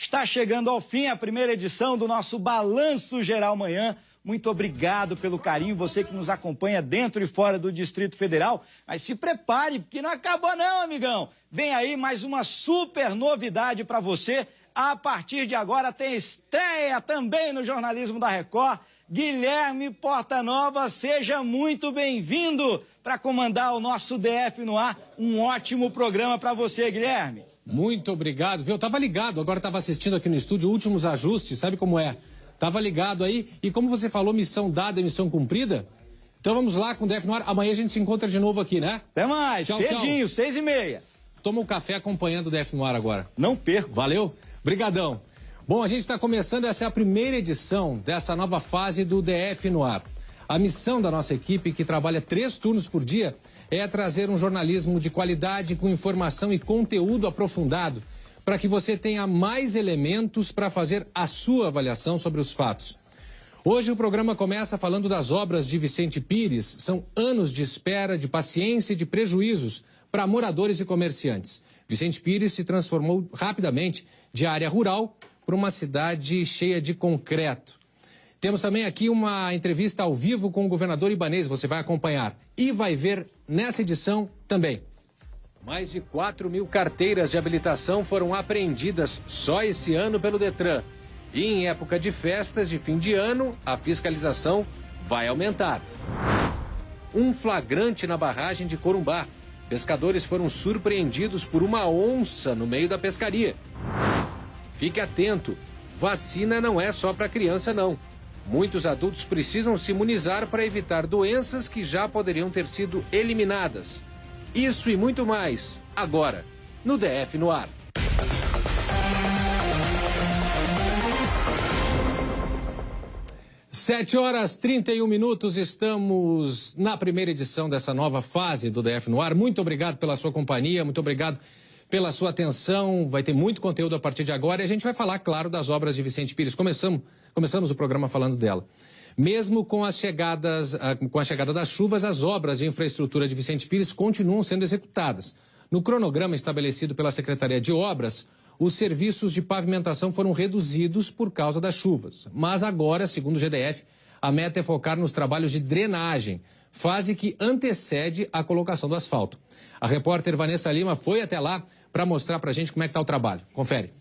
Está chegando ao fim a primeira edição do nosso Balanço Geral Manhã. Muito obrigado pelo carinho, você que nos acompanha dentro e fora do Distrito Federal. Mas se prepare, porque não acabou não, amigão. Vem aí mais uma super novidade para você. A partir de agora tem estreia também no jornalismo da Record. Guilherme Portanova, seja muito bem-vindo para comandar o nosso DF no ar. Um ótimo programa para você, Guilherme. Muito obrigado, viu? Eu tava ligado, agora tava assistindo aqui no estúdio últimos ajustes, sabe como é? Tava ligado aí, e como você falou, missão dada, missão cumprida. Então vamos lá com o DF no ar. Amanhã a gente se encontra de novo aqui, né? Até mais, tchau, cedinho, tchau. seis e meia. Toma um café acompanhando o DF no ar agora. Não perco. Valeu? Brigadão. Bom, a gente está começando, essa é a primeira edição dessa nova fase do DF no ar. A missão da nossa equipe, que trabalha três turnos por dia, é trazer um jornalismo de qualidade com informação e conteúdo aprofundado para que você tenha mais elementos para fazer a sua avaliação sobre os fatos. Hoje o programa começa falando das obras de Vicente Pires. São anos de espera, de paciência e de prejuízos para moradores e comerciantes. Vicente Pires se transformou rapidamente de área rural para uma cidade cheia de concreto. Temos também aqui uma entrevista ao vivo com o governador Ibanês, você vai acompanhar. E vai ver nessa edição também. Mais de 4 mil carteiras de habilitação foram apreendidas só esse ano pelo Detran. E em época de festas de fim de ano, a fiscalização vai aumentar. Um flagrante na barragem de Corumbá. Pescadores foram surpreendidos por uma onça no meio da pescaria. Fique atento, vacina não é só para criança não. Muitos adultos precisam se imunizar para evitar doenças que já poderiam ter sido eliminadas. Isso e muito mais, agora, no DF no ar. Sete horas 31 minutos, estamos na primeira edição dessa nova fase do DF no ar. Muito obrigado pela sua companhia, muito obrigado pela sua atenção. Vai ter muito conteúdo a partir de agora e a gente vai falar, claro, das obras de Vicente Pires. Começamos, começamos o programa falando dela. Mesmo com as chegadas, ah, com a chegada das chuvas, as obras de infraestrutura de Vicente Pires continuam sendo executadas. No cronograma estabelecido pela Secretaria de Obras, os serviços de pavimentação foram reduzidos por causa das chuvas. Mas agora, segundo o GDF, a meta é focar nos trabalhos de drenagem, fase que antecede a colocação do asfalto. A repórter Vanessa Lima foi até lá para mostrar para a gente como é que está o trabalho. Confere.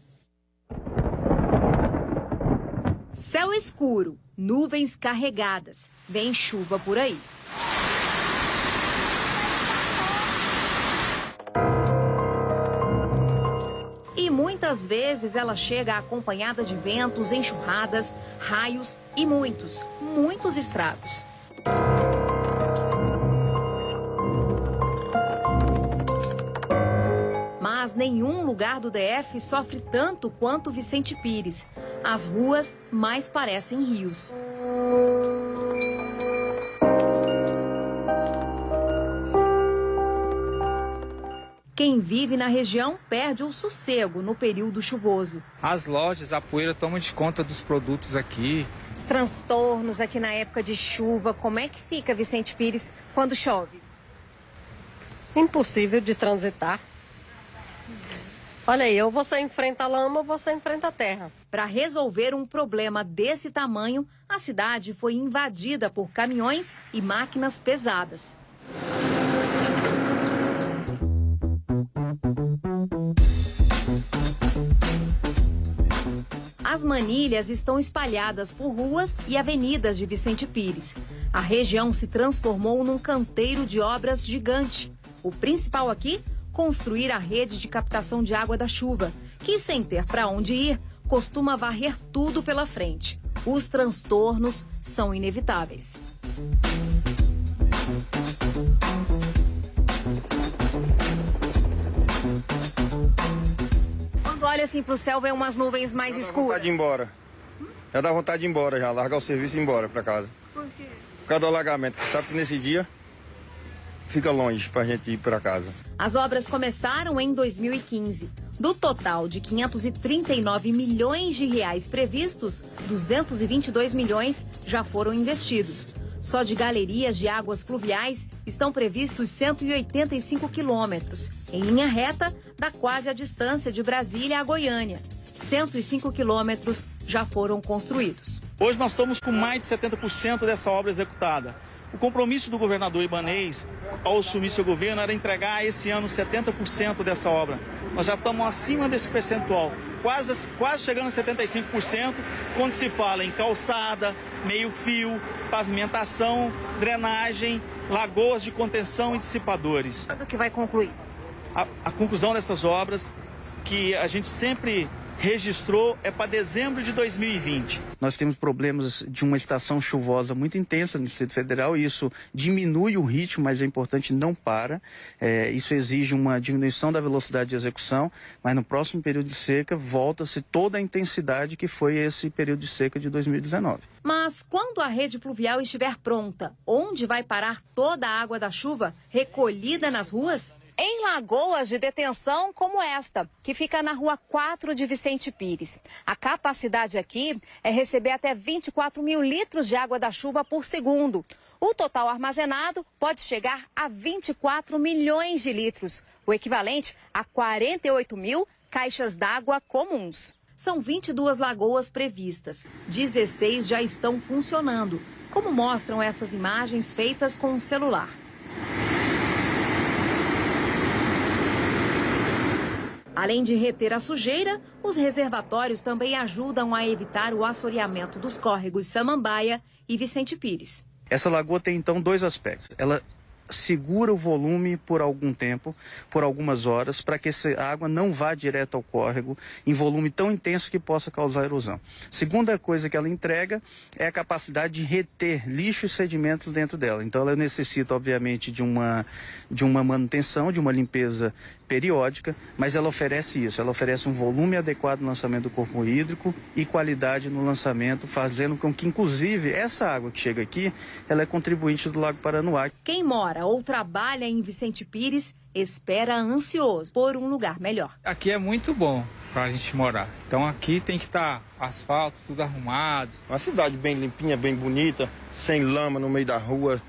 Céu escuro, nuvens carregadas. Vem chuva por aí. E muitas vezes ela chega acompanhada de ventos, enxurradas, raios e muitos, muitos estragos. Nenhum lugar do DF sofre tanto quanto Vicente Pires. As ruas mais parecem rios. Quem vive na região perde o sossego no período chuvoso. As lojas, a poeira toma de conta dos produtos aqui. Os transtornos aqui na época de chuva, como é que fica Vicente Pires quando chove? Impossível de transitar. Olha aí, ou você enfrenta a lama ou você enfrenta a terra. Para resolver um problema desse tamanho, a cidade foi invadida por caminhões e máquinas pesadas. As manilhas estão espalhadas por ruas e avenidas de Vicente Pires. A região se transformou num canteiro de obras gigante. O principal aqui construir a rede de captação de água da chuva, que, sem ter para onde ir, costuma varrer tudo pela frente. Os transtornos são inevitáveis. Quando olha assim para o céu, vem umas nuvens mais já escuras. Dá vontade de ir embora. Já dá vontade de ir embora, já largar o serviço e ir embora para casa. Por quê? Por causa do alagamento, que sabe que nesse dia fica longe para a gente ir para casa. As obras começaram em 2015. Do total de 539 milhões de reais previstos, 222 milhões já foram investidos. Só de galerias de águas fluviais estão previstos 185 quilômetros. Em linha reta, dá quase a distância de Brasília a Goiânia. 105 quilômetros já foram construídos. Hoje nós estamos com mais de 70% dessa obra executada. O compromisso do governador Ibanês ao assumir seu governo era entregar esse ano 70% dessa obra. Nós já estamos acima desse percentual, quase, quase chegando a 75%, quando se fala em calçada, meio-fio, pavimentação, drenagem, lagoas de contenção e dissipadores. Quando que vai concluir? A, a conclusão dessas obras, que a gente sempre registrou é para dezembro de 2020. Nós temos problemas de uma estação chuvosa muito intensa no Distrito Federal e isso diminui o ritmo, mas é importante não para. É, isso exige uma diminuição da velocidade de execução, mas no próximo período de seca volta-se toda a intensidade que foi esse período de seca de 2019. Mas quando a rede pluvial estiver pronta, onde vai parar toda a água da chuva recolhida nas ruas? Em lagoas de detenção como esta, que fica na rua 4 de Vicente Pires. A capacidade aqui é receber até 24 mil litros de água da chuva por segundo. O total armazenado pode chegar a 24 milhões de litros, o equivalente a 48 mil caixas d'água comuns. São 22 lagoas previstas, 16 já estão funcionando, como mostram essas imagens feitas com o celular. Além de reter a sujeira, os reservatórios também ajudam a evitar o assoreamento dos córregos Samambaia e Vicente Pires. Essa lagoa tem então dois aspectos. Ela segura o volume por algum tempo, por algumas horas, para que essa água não vá direto ao córrego em volume tão intenso que possa causar erosão. Segunda coisa que ela entrega é a capacidade de reter lixo e sedimentos dentro dela. Então ela necessita, obviamente, de uma, de uma manutenção, de uma limpeza periódica, mas ela oferece isso, ela oferece um volume adequado no lançamento do corpo hídrico e qualidade no lançamento, fazendo com que, inclusive, essa água que chega aqui, ela é contribuinte do Lago Paranoá. Quem mora ou trabalha em Vicente Pires espera ansioso por um lugar melhor. Aqui é muito bom para a gente morar. Então aqui tem que estar tá asfalto, tudo arrumado. Uma cidade bem limpinha, bem bonita, sem lama no meio da rua.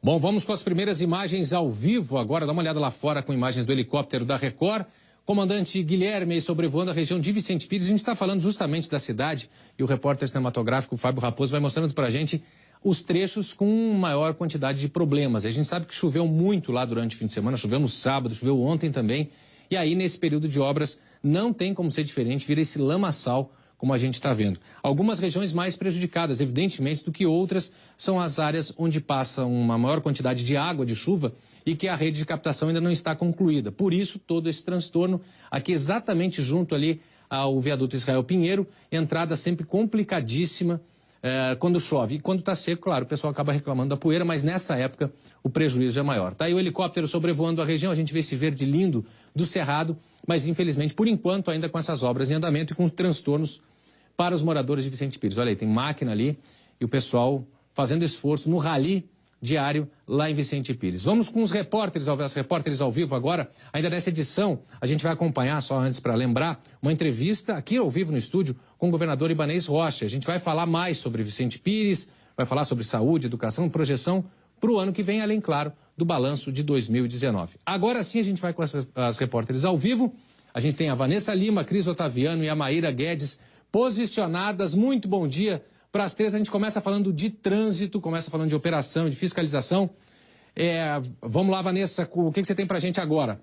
Bom, vamos com as primeiras imagens ao vivo agora. Dá uma olhada lá fora com imagens do helicóptero da Record. Comandante Guilherme sobrevoando a região de Vicente Pires. A gente está falando justamente da cidade e o repórter cinematográfico Fábio Raposo vai mostrando para a gente os trechos com maior quantidade de problemas. A gente sabe que choveu muito lá durante o fim de semana, choveu no sábado, choveu ontem também. E aí, nesse período de obras, não tem como ser diferente, vira esse lamaçal como a gente está vendo. Algumas regiões mais prejudicadas, evidentemente, do que outras, são as áreas onde passa uma maior quantidade de água, de chuva, e que a rede de captação ainda não está concluída. Por isso, todo esse transtorno, aqui exatamente junto ali ao viaduto Israel Pinheiro, entrada sempre complicadíssima é, quando chove. E quando está seco, claro, o pessoal acaba reclamando da poeira, mas nessa época o prejuízo é maior. Está aí o helicóptero sobrevoando a região, a gente vê esse verde lindo do Cerrado, mas infelizmente, por enquanto, ainda com essas obras em andamento e com transtornos para os moradores de Vicente Pires. Olha aí, tem máquina ali e o pessoal fazendo esforço no rally diário lá em Vicente Pires. Vamos com os repórteres, as repórteres ao vivo agora. Ainda nessa edição, a gente vai acompanhar, só antes para lembrar, uma entrevista aqui ao vivo no estúdio com o governador Ibanês Rocha. A gente vai falar mais sobre Vicente Pires, vai falar sobre saúde, educação, projeção para o ano que vem, além, claro, do balanço de 2019. Agora sim a gente vai com as, as repórteres ao vivo. A gente tem a Vanessa Lima, Cris Otaviano e a Maíra Guedes posicionadas. Muito bom dia para as três, a gente começa falando de trânsito, começa falando de operação, de fiscalização. É, vamos lá, Vanessa, o que, que você tem para a gente agora?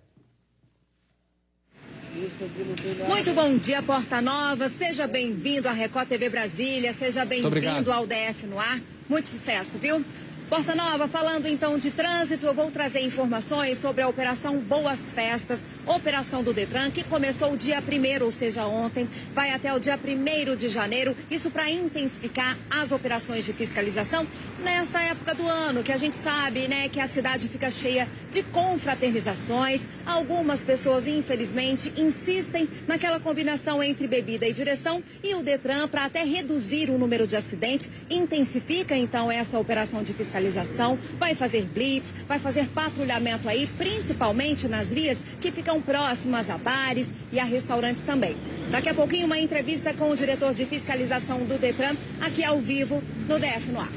Muito bom dia, Porta Nova. Seja bem-vindo à Record TV Brasília. Seja bem-vindo ao DF no ar. Muito sucesso, viu? Porta Nova, falando então de trânsito, eu vou trazer informações sobre a Operação Boas Festas, operação do Detran, que começou o dia 1 ou seja, ontem, vai até o dia 1 de janeiro, isso para intensificar as operações de fiscalização nesta época do ano, que a gente sabe, né, que a cidade fica cheia de confraternizações. Algumas pessoas, infelizmente, insistem naquela combinação entre bebida e direção e o Detran, para até reduzir o número de acidentes, intensifica então essa operação de fiscalização fiscalização, vai fazer blitz, vai fazer patrulhamento aí, principalmente nas vias que ficam próximas a bares e a restaurantes também. Daqui a pouquinho, uma entrevista com o diretor de fiscalização do Detran, aqui ao vivo, no DF no ar.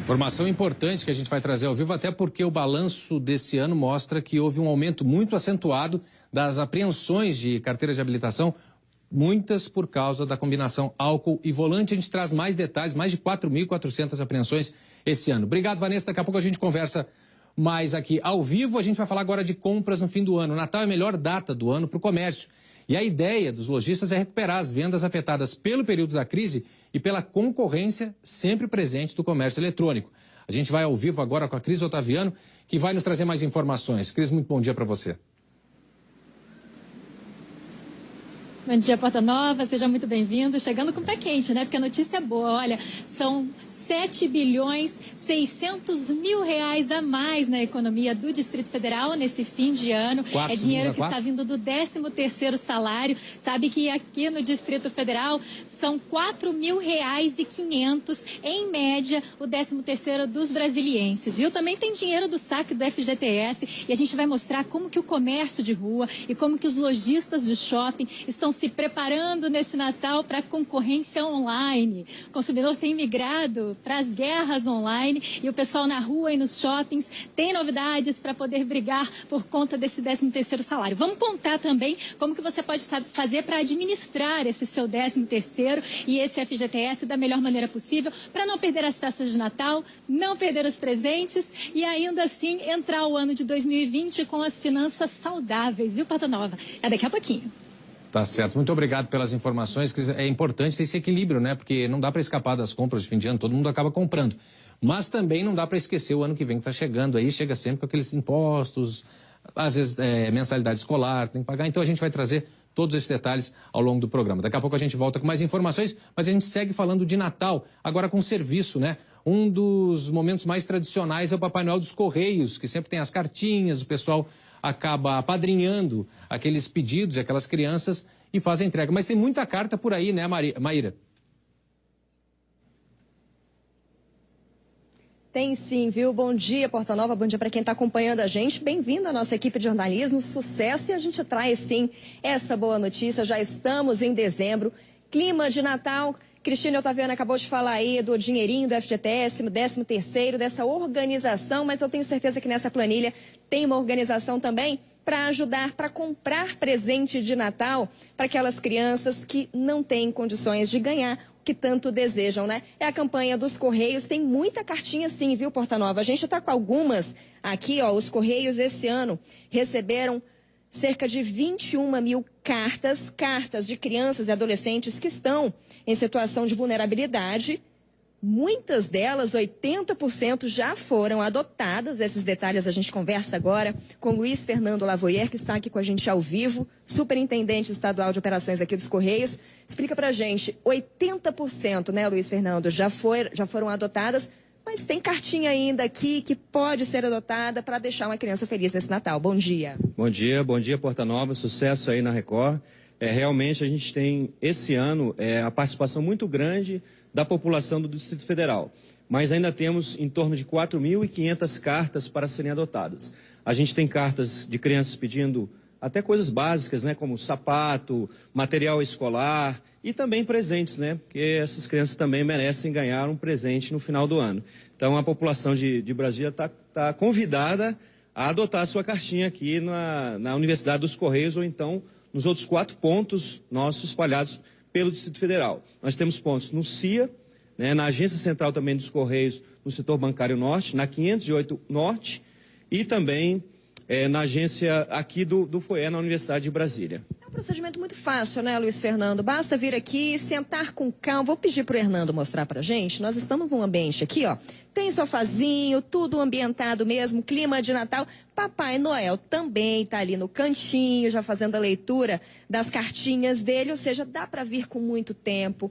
Informação importante que a gente vai trazer ao vivo, até porque o balanço desse ano mostra que houve um aumento muito acentuado das apreensões de carteiras de habilitação muitas por causa da combinação álcool e volante. A gente traz mais detalhes, mais de 4.400 apreensões esse ano. Obrigado, Vanessa. Daqui a pouco a gente conversa mais aqui ao vivo. A gente vai falar agora de compras no fim do ano. Natal é a melhor data do ano para o comércio. E a ideia dos lojistas é recuperar as vendas afetadas pelo período da crise e pela concorrência sempre presente do comércio eletrônico. A gente vai ao vivo agora com a Cris Otaviano, que vai nos trazer mais informações. Cris, muito bom dia para você. Bom dia, Porta Nova, seja muito bem-vindo. Chegando com pé quente, né? Porque a notícia é boa. Olha, são 7 bilhões 600 mil reais a mais na economia do Distrito Federal nesse fim de ano. Quatro, é dinheiro que quatro? está vindo do 13 terceiro salário. Sabe que aqui no Distrito Federal são 4 mil reais e 500 em média o 13 terceiro dos brasilienses, viu? Também tem dinheiro do saque do FGTS e a gente vai mostrar como que o comércio de rua e como que os lojistas de shopping estão se preparando nesse Natal para a concorrência online. O consumidor tem migrado para as guerras online e o pessoal na rua e nos shoppings tem novidades para poder brigar por conta desse 13 terceiro salário. Vamos contar também como que você pode fazer para administrar esse seu 13 terceiro e esse FGTS da melhor maneira possível para não perder as festas de Natal, não perder os presentes e ainda assim entrar o ano de 2020 com as finanças saudáveis, viu, Pata Nova? É daqui a pouquinho. Tá certo. Muito obrigado pelas informações. É importante ter esse equilíbrio, né? Porque não dá para escapar das compras de fim de ano, todo mundo acaba comprando. Mas também não dá para esquecer o ano que vem que está chegando aí, chega sempre com aqueles impostos, às vezes é, mensalidade escolar, tem que pagar. Então a gente vai trazer todos esses detalhes ao longo do programa. Daqui a pouco a gente volta com mais informações, mas a gente segue falando de Natal, agora com serviço, né? Um dos momentos mais tradicionais é o Papai Noel dos Correios, que sempre tem as cartinhas, o pessoal acaba apadrinhando aqueles pedidos, aquelas crianças e faz a entrega. Mas tem muita carta por aí, né, Maíra? Tem sim, viu? Bom dia, Porta Nova. Bom dia para quem está acompanhando a gente. Bem-vindo à nossa equipe de jornalismo. Sucesso e a gente traz sim essa boa notícia. Já estamos em dezembro. Clima de Natal. Cristina Otaviano acabou de falar aí do dinheirinho do FGTS, 13 terceiro, dessa organização, mas eu tenho certeza que nessa planilha tem uma organização também para ajudar, para comprar presente de Natal para aquelas crianças que não têm condições de ganhar que tanto desejam, né? É a campanha dos Correios, tem muita cartinha sim, viu, Porta Nova? A gente está com algumas aqui, ó, os Correios esse ano receberam cerca de 21 mil cartas, cartas de crianças e adolescentes que estão em situação de vulnerabilidade. Muitas delas, 80%, já foram adotadas. Esses detalhes a gente conversa agora com Luiz Fernando Lavoyer, que está aqui com a gente ao vivo, superintendente estadual de operações aqui dos Correios. Explica pra gente, 80%, né, Luiz Fernando, já, foi, já foram adotadas, mas tem cartinha ainda aqui que pode ser adotada para deixar uma criança feliz nesse Natal. Bom dia. Bom dia, bom dia Porta Nova, sucesso aí na Record. É, realmente a gente tem esse ano é, a participação muito grande da população do Distrito Federal, mas ainda temos em torno de 4.500 cartas para serem adotadas. A gente tem cartas de crianças pedindo até coisas básicas, né, como sapato, material escolar e também presentes, né, porque essas crianças também merecem ganhar um presente no final do ano. Então a população de, de Brasília está tá convidada a adotar a sua cartinha aqui na, na Universidade dos Correios ou então nos outros quatro pontos nossos espalhados pelo Distrito Federal. Nós temos pontos no CIA, né, na Agência Central também dos Correios, no setor bancário norte, na 508 Norte e também eh, na agência aqui do, do FOE, na Universidade de Brasília. É um procedimento muito fácil, né, Luiz Fernando? Basta vir aqui, sentar com calma. Vou pedir para o Hernando mostrar para gente. Nós estamos num ambiente aqui, ó. Tem sofazinho, tudo ambientado mesmo, clima de Natal. Papai Noel também está ali no cantinho, já fazendo a leitura das cartinhas dele. Ou seja, dá para vir com muito tempo,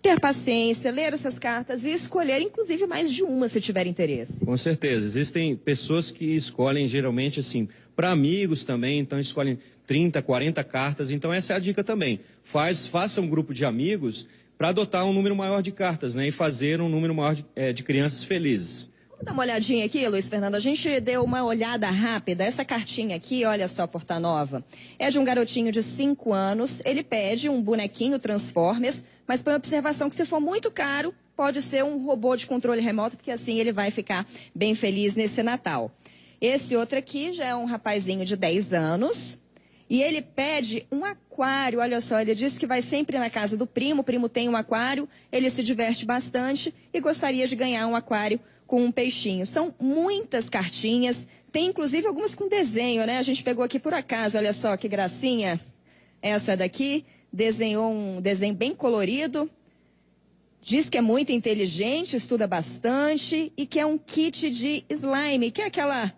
ter paciência, ler essas cartas e escolher, inclusive, mais de uma se tiver interesse. Com certeza. Existem pessoas que escolhem geralmente assim, para amigos também, então escolhem 30, 40 cartas. Então essa é a dica também. Faz, faça um grupo de amigos para adotar um número maior de cartas, né? E fazer um número maior de, eh, de crianças felizes. Vamos dar uma olhadinha aqui, Luiz Fernando. A gente deu uma olhada rápida. Essa cartinha aqui, olha só, Porta Nova. É de um garotinho de 5 anos. Ele pede um bonequinho Transformers, mas põe observação que se for muito caro, pode ser um robô de controle remoto, porque assim ele vai ficar bem feliz nesse Natal. Esse outro aqui já é um rapazinho de 10 anos. E ele pede um aquário. Olha só, ele disse que vai sempre na casa do primo. O primo tem um aquário, ele se diverte bastante e gostaria de ganhar um aquário com um peixinho. São muitas cartinhas, tem inclusive algumas com desenho, né? A gente pegou aqui por acaso, olha só que gracinha. Essa daqui desenhou um desenho bem colorido. Diz que é muito inteligente, estuda bastante e que é um kit de slime, que é aquela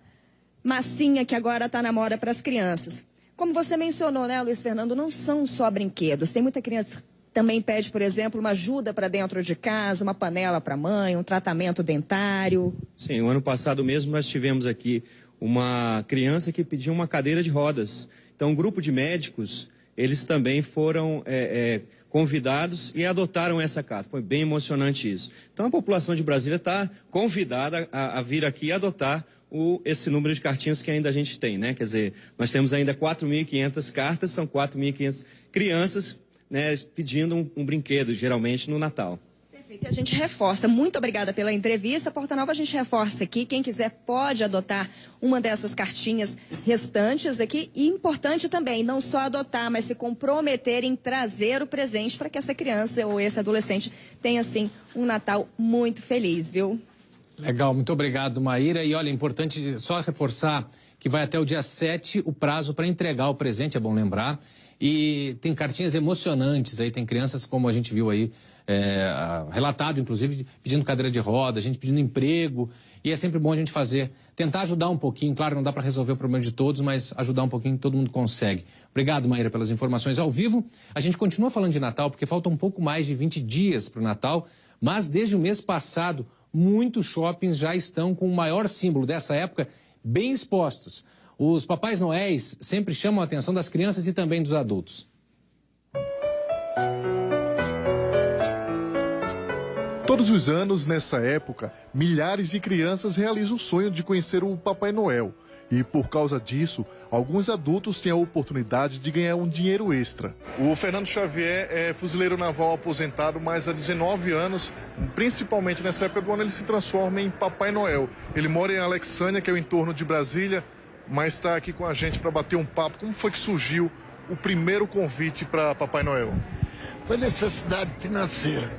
massinha que agora está na moda para as crianças. Como você mencionou, né, Luiz Fernando, não são só brinquedos. Tem muita criança que também pede, por exemplo, uma ajuda para dentro de casa, uma panela para mãe, um tratamento dentário. Sim, o ano passado mesmo nós tivemos aqui uma criança que pediu uma cadeira de rodas. Então, um grupo de médicos, eles também foram é, é, convidados e adotaram essa carta. Foi bem emocionante isso. Então, a população de Brasília está convidada a, a vir aqui e adotar o, esse número de cartinhas que ainda a gente tem, né? Quer dizer, nós temos ainda 4.500 cartas, são 4.500 crianças né, pedindo um, um brinquedo, geralmente no Natal. Perfeito. A gente reforça. Muito obrigada pela entrevista. Porta Nova, a gente reforça aqui. Quem quiser pode adotar uma dessas cartinhas restantes aqui. E importante também, não só adotar, mas se comprometer em trazer o presente para que essa criança ou esse adolescente tenha, assim, um Natal muito feliz, viu? Legal, muito obrigado, Maíra. E olha, é importante só reforçar que vai até o dia 7 o prazo para entregar o presente, é bom lembrar. E tem cartinhas emocionantes aí, tem crianças, como a gente viu aí, é, relatado, inclusive, pedindo cadeira de roda, gente pedindo emprego. E é sempre bom a gente fazer, tentar ajudar um pouquinho. Claro, não dá para resolver o problema de todos, mas ajudar um pouquinho todo mundo consegue. Obrigado, Maíra, pelas informações ao vivo. A gente continua falando de Natal, porque falta um pouco mais de 20 dias para o Natal, mas desde o mês passado muitos shoppings já estão com o maior símbolo dessa época bem expostos. Os papais noéis sempre chamam a atenção das crianças e também dos adultos. Todos os anos, nessa época, milhares de crianças realizam o sonho de conhecer o Papai Noel. E por causa disso, alguns adultos têm a oportunidade de ganhar um dinheiro extra. O Fernando Xavier é fuzileiro naval aposentado, mas há 19 anos, principalmente nessa época do ano, ele se transforma em Papai Noel. Ele mora em Alexânia, que é o entorno de Brasília, mas está aqui com a gente para bater um papo. Como foi que surgiu o primeiro convite para Papai Noel? Foi necessidade financeira.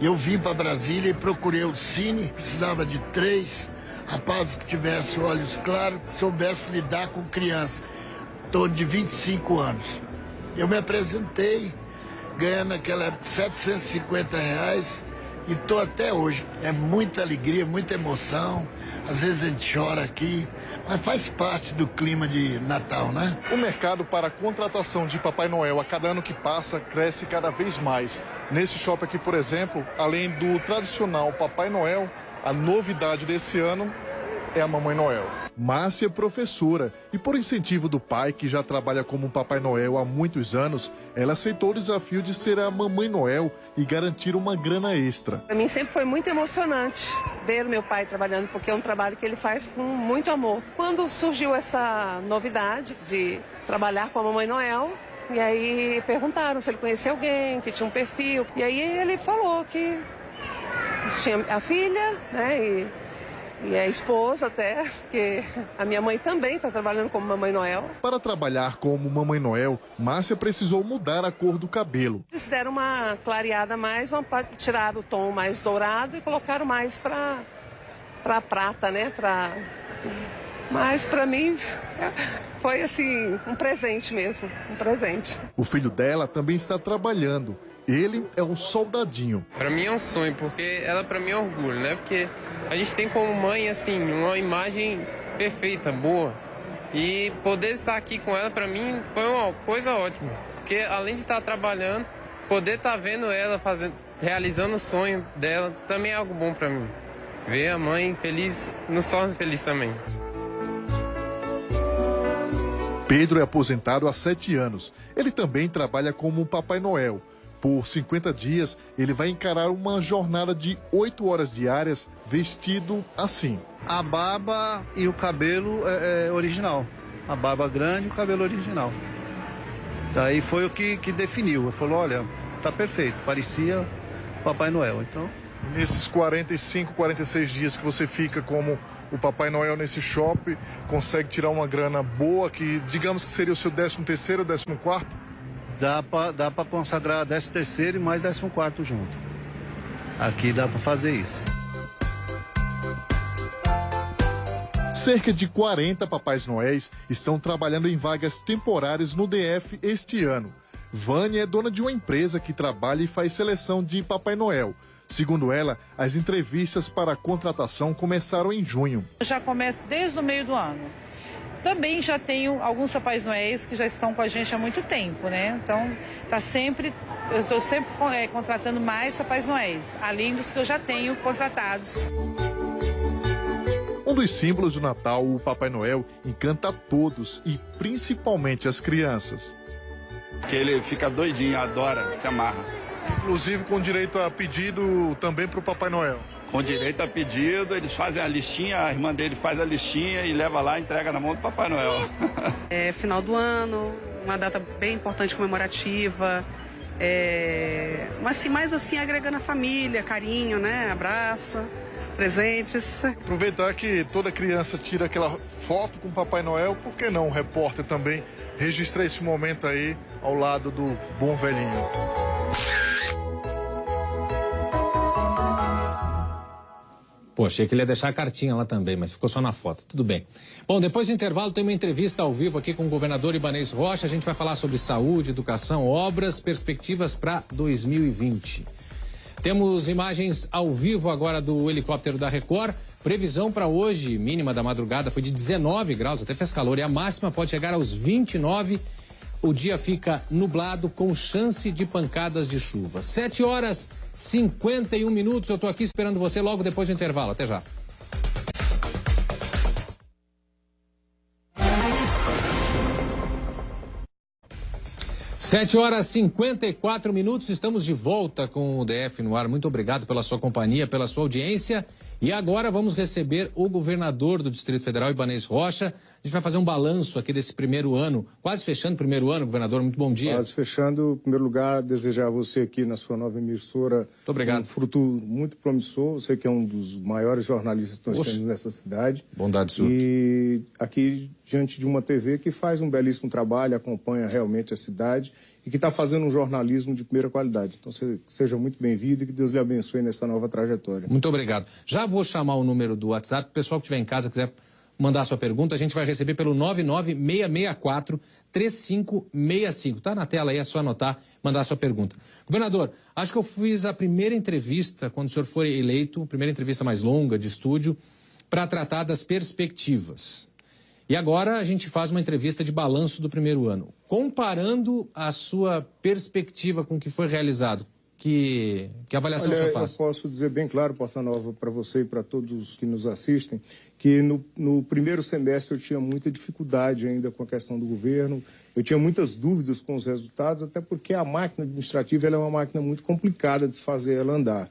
Eu vim para Brasília e procurei o Cine, precisava de três rapazes que tivessem olhos claros, que soubessem lidar com crianças, torno de 25 anos. Eu me apresentei, ganhando naquela época 750 reais e estou até hoje. É muita alegria, muita emoção. Às vezes a gente chora aqui, mas faz parte do clima de Natal, né? O mercado para a contratação de Papai Noel a cada ano que passa cresce cada vez mais. Nesse shopping aqui, por exemplo, além do tradicional Papai Noel, a novidade desse ano é a Mamãe Noel. Márcia é professora e, por incentivo do pai, que já trabalha como Papai Noel há muitos anos, ela aceitou o desafio de ser a Mamãe Noel e garantir uma grana extra. Para mim sempre foi muito emocionante ver o meu pai trabalhando, porque é um trabalho que ele faz com muito amor. Quando surgiu essa novidade de trabalhar com a Mamãe Noel, e aí perguntaram se ele conhecia alguém, que tinha um perfil. E aí ele falou que tinha a filha, né? E e a esposa até, porque a minha mãe também está trabalhando como Mamãe Noel. Para trabalhar como Mamãe Noel, Márcia precisou mudar a cor do cabelo. Eles deram uma clareada mais, uma, tiraram o tom mais dourado e colocaram mais para para prata, né? Pra... Mas para mim foi assim um presente mesmo, um presente. O filho dela também está trabalhando. Ele é um soldadinho. Para mim é um sonho, porque ela para mim é orgulho, né? Porque a gente tem como mãe, assim, uma imagem perfeita, boa. E poder estar aqui com ela, para mim, foi uma coisa ótima. Porque além de estar trabalhando, poder estar vendo ela fazendo, realizando o sonho dela, também é algo bom para mim. Ver a mãe feliz nos torna feliz também. Pedro é aposentado há sete anos. Ele também trabalha como Papai Noel por 50 dias, ele vai encarar uma jornada de 8 horas diárias vestido assim. A barba e o cabelo é, é original. A barba grande e o cabelo original. Daí foi o que, que definiu. Ele falou, olha, tá perfeito, parecia Papai Noel. Então. Nesses 45, 46 dias que você fica como o Papai Noel nesse shopping, consegue tirar uma grana boa, que digamos que seria o seu 13 terceiro, 14 quarto? Dá para dá pra consagrar 13 terceiro e mais 14 quarto junto. Aqui dá para fazer isso. Cerca de 40 Papais Noéis estão trabalhando em vagas temporárias no DF este ano. Vânia é dona de uma empresa que trabalha e faz seleção de Papai Noel. Segundo ela, as entrevistas para a contratação começaram em junho. Já começa desde o meio do ano. Também já tenho alguns Papais Noéis que já estão com a gente há muito tempo, né? Então, tá sempre, eu estou sempre é, contratando mais Papais Noéis, além dos que eu já tenho contratados. Um dos símbolos do Natal, o Papai Noel, encanta a todos e principalmente as crianças. Que ele fica doidinho, adora, se amarra. Inclusive com direito a pedido também para o Papai Noel. Com direito a pedido, eles fazem a listinha, a irmã dele faz a listinha e leva lá e entrega na mão do Papai Noel. É final do ano, uma data bem importante comemorativa. É, mas assim, mais assim agregando a família, carinho, né? Abraço presentes. Aproveitar que toda criança tira aquela foto com o Papai Noel, por que não o repórter também registrar esse momento aí ao lado do bom velhinho? Pô, achei que ele ia deixar a cartinha lá também, mas ficou só na foto. Tudo bem. Bom, depois do intervalo tem uma entrevista ao vivo aqui com o governador Ibanez Rocha. A gente vai falar sobre saúde, educação, obras, perspectivas para 2020. Temos imagens ao vivo agora do helicóptero da Record. Previsão para hoje, mínima da madrugada, foi de 19 graus, até fez calor, e a máxima pode chegar aos 29. O dia fica nublado com chance de pancadas de chuva. 7 horas 51 minutos. Eu estou aqui esperando você logo depois do intervalo. Até já. Sete horas 54 minutos, estamos de volta com o DF no ar. Muito obrigado pela sua companhia, pela sua audiência. E agora vamos receber o governador do Distrito Federal, Ibanez Rocha. A gente vai fazer um balanço aqui desse primeiro ano, quase fechando o primeiro ano, governador. Muito bom dia. Quase fechando. Em primeiro lugar, desejar a você aqui na sua nova emissora muito obrigado. um fruto muito promissor. Você que é um dos maiores jornalistas que nós Oxe. temos nessa cidade. Bondade sua. E aqui diante de uma TV que faz um belíssimo trabalho, acompanha realmente a cidade e que está fazendo um jornalismo de primeira qualidade. Então, seja muito bem-vindo e que Deus lhe abençoe nessa nova trajetória. Muito obrigado. Já vou chamar o número do WhatsApp. O pessoal que estiver em casa quiser mandar sua pergunta, a gente vai receber pelo 99664 3565. Tá na tela aí, é só anotar, mandar sua pergunta. Governador, acho que eu fiz a primeira entrevista, quando o senhor for eleito, primeira entrevista mais longa de estúdio, para tratar das perspectivas. E agora a gente faz uma entrevista de balanço do primeiro ano. Comparando a sua perspectiva com o que foi realizado, que, que avaliação Olha, você faz? Eu posso dizer bem claro, Porta Nova, para você e para todos os que nos assistem, que no, no, primeiro semestre eu tinha muita dificuldade ainda com a questão do governo, eu tinha muitas dúvidas com os resultados, até porque a máquina administrativa é uma máquina muito complicada de fazer ela andar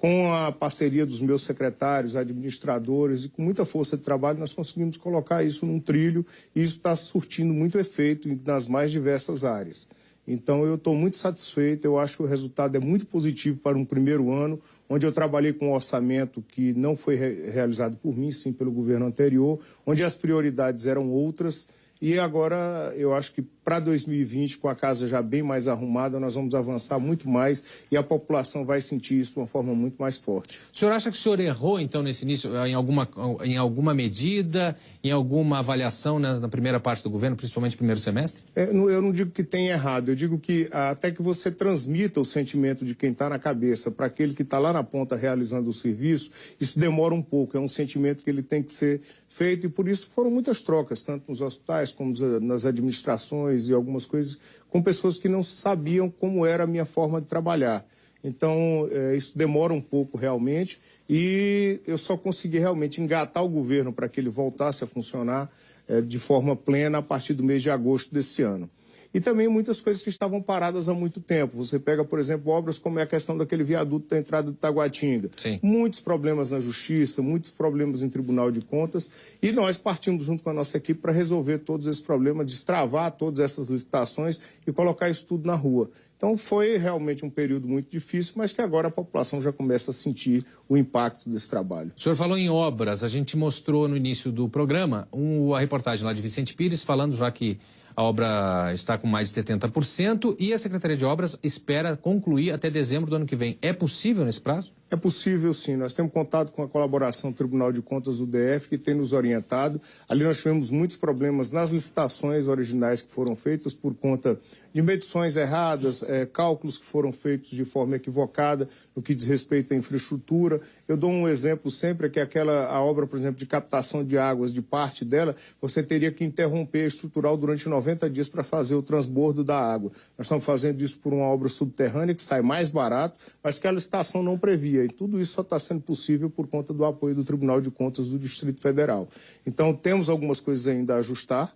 com a parceria dos meus secretários, administradores e com muita força de trabalho, nós conseguimos colocar isso num trilho e isso está surtindo muito efeito nas mais diversas áreas. Então, eu estou muito satisfeito, eu acho que o resultado é muito positivo para um primeiro ano, onde eu trabalhei com um orçamento que não foi re realizado por mim, sim pelo governo anterior, onde as prioridades eram outras e agora eu acho que para 2020, com a casa já bem mais arrumada, nós vamos avançar muito mais e a população vai sentir isso de uma forma muito mais forte. O senhor acha que o senhor errou, então, nesse início, em alguma, em alguma medida, em alguma avaliação na, na primeira parte do governo, principalmente no primeiro semestre? É, eu não digo que tenha errado, eu digo que até que você transmita o sentimento de quem está na cabeça para aquele que está lá na ponta realizando o serviço, isso demora um pouco, é um sentimento que ele tem que ser feito e por isso foram muitas trocas, tanto nos hospitais como nas administrações e algumas coisas, com pessoas que não sabiam como era a minha forma de trabalhar. Então, é, isso demora um pouco realmente e eu só consegui realmente engatar o governo para que ele voltasse a funcionar é, de forma plena a partir do mês de agosto desse ano e também muitas coisas que estavam paradas há muito tempo. Você pega, por exemplo, obras como é a questão daquele viaduto da entrada de Taguatinga. Sim. Muitos problemas na justiça, muitos problemas em Tribunal de Contas, e nós partimos junto com a nossa equipe para resolver todos esses problemas, destravar todas essas licitações e colocar isso tudo na rua. Então foi realmente um período muito difícil, mas que agora a população já começa a sentir o impacto desse trabalho. O senhor falou em obras, a gente mostrou no início do programa um, a reportagem lá de Vicente Pires falando já que A obra está com mais de 70% e a Secretaria de Obras espera concluir até dezembro do ano que vem. É possível nesse prazo? É possível, sim. Nós temos contato com a colaboração do Tribunal de Contas do DF, que tem nos orientado. Ali nós tivemos muitos problemas nas licitações originais que foram feitas por conta de medições erradas, é, cálculos que foram feitos de forma equivocada no que diz respeito à infraestrutura. Eu dou um exemplo sempre, que aquela a obra, por exemplo, de captação de águas, de parte dela, você teria que interromper a estrutural durante 90 dias para fazer o transbordo da água. Nós estamos fazendo isso por uma obra subterrânea que sai mais barato, mas que a licitação não previa. E tudo isso só está sendo possível por conta do apoio do Tribunal de Contas do Distrito Federal. Então, temos algumas coisas ainda a ajustar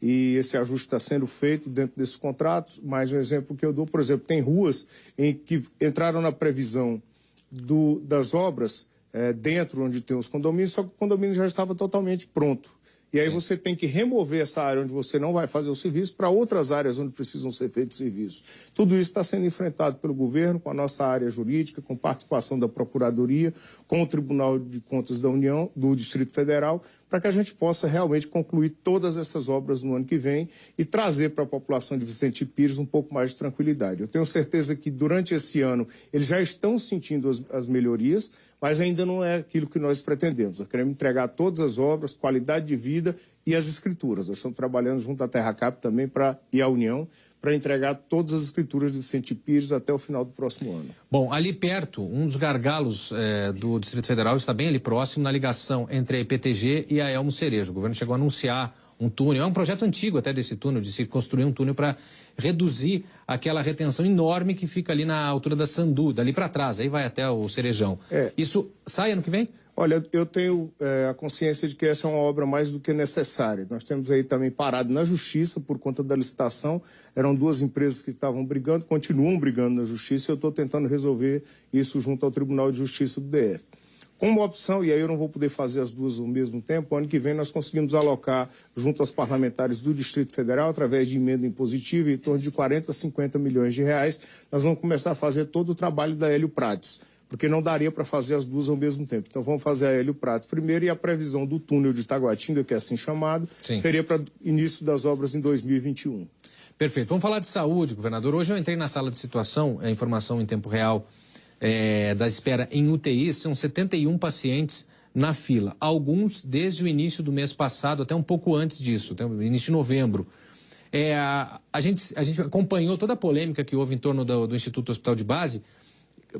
e esse ajuste está sendo feito dentro desses contratos. Mais um exemplo que eu dou, por exemplo, tem ruas em que entraram na previsão do, das obras é, dentro onde tem os condomínios, só que o condomínio já estava totalmente pronto. E aí Sim. você tem que remover essa área onde você não vai fazer o serviço para outras áreas onde precisam ser feitos serviços. Tudo isso está sendo enfrentado pelo governo, com a nossa área jurídica, com participação da Procuradoria, com o Tribunal de Contas da União, do Distrito Federal, para que a gente possa realmente concluir todas essas obras no ano que vem e trazer para a população de Vicente Pires um pouco mais de tranquilidade. Eu tenho certeza que durante esse ano eles já estão sentindo as, as melhorias, mas ainda não é aquilo que nós pretendemos. Nós queremos entregar todas as obras, qualidade de vida e as escrituras. Nós estamos trabalhando junto à Terra Cap também pra, e à União para entregar todas as escrituras de Vicente Pires até o final do próximo ano. Bom, ali perto, um dos gargalos é, do Distrito Federal está bem ali próximo, na ligação entre a IPTG e a Elmo Cerejo. O governo chegou a anunciar um túnel, é um projeto antigo até desse túnel, de se construir um túnel para reduzir aquela retenção enorme que fica ali na altura da Sandu, dali para trás, aí vai até o Cerejão. É. Isso sai ano que vem? Olha, eu tenho é, a consciência de que essa é uma obra mais do que necessária. Nós temos aí também parado na justiça por conta da licitação. Eram duas empresas que estavam brigando, continuam brigando na justiça e eu estou tentando resolver isso junto ao Tribunal de Justiça do DF. Como opção, e aí eu não vou poder fazer as duas ao mesmo tempo, ano que vem nós conseguimos alocar junto aos parlamentares do Distrito Federal, através de emenda impositiva, em torno de 40, 50 milhões de reais. Nós vamos começar a fazer todo o trabalho da Hélio Prates porque não daria para fazer as duas ao mesmo tempo. Então vamos fazer a Hélio Prates primeiro e a previsão do túnel de Taguatinga, que é assim chamado, Sim. seria para início das obras em 2021. Perfeito. Vamos falar de saúde, governador. Hoje eu entrei na sala de situação, a informação em tempo real é, da espera em UTI, são 71 pacientes na fila. Alguns desde o início do mês passado, até um pouco antes disso, início de novembro. É, a, a, gente, a gente acompanhou toda a polêmica que houve em torno do, do Instituto Hospital de Base,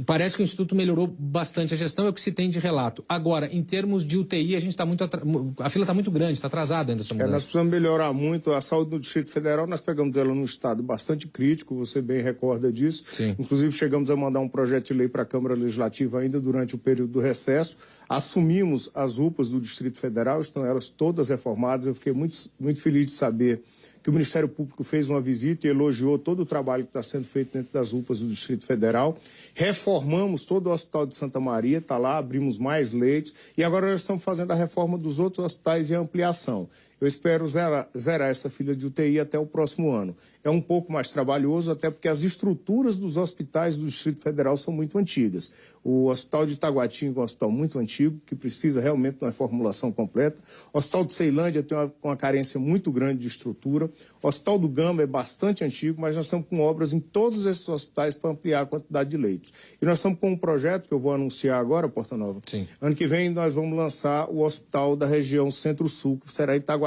Parece que o Instituto melhorou bastante a gestão, é o que se tem de relato. Agora, em termos de UTI, a gente está muito. Atra... A fila está muito grande, está atrasada ainda essa mudança. É, nós precisamos melhorar muito. A saúde no Distrito Federal, nós pegamos ela num estado bastante crítico, você bem recorda disso. Sim. Inclusive, chegamos a mandar um projeto de lei para a Câmara Legislativa ainda durante o período do recesso. Assumimos as UPAs do Distrito Federal, estão elas todas reformadas. Eu fiquei muito, muito feliz de saber que o Ministério Público fez uma visita e elogiou todo o trabalho que está sendo feito dentro das UPAs do Distrito Federal. Reformamos todo o Hospital de Santa Maria, está lá, abrimos mais leitos e agora nós estamos fazendo a reforma dos outros hospitais e ampliação. Eu espero zerar, zerar essa fila de UTI até o próximo ano. É um pouco mais trabalhoso, até porque as estruturas dos hospitais do Distrito Federal são muito antigas. O Hospital de Itaguatinga é um hospital muito antigo, que precisa realmente de uma formulação completa. O Hospital de Ceilândia tem uma, uma carência muito grande de estrutura. O Hospital do Gama é bastante antigo, mas nós estamos com obras em todos esses hospitais para ampliar a quantidade de leitos. E nós estamos com um projeto que eu vou anunciar agora, Porta Nova. Sim. Ano que vem nós vamos lançar o Hospital da região Centro-Sul, que será em Itaguatinga,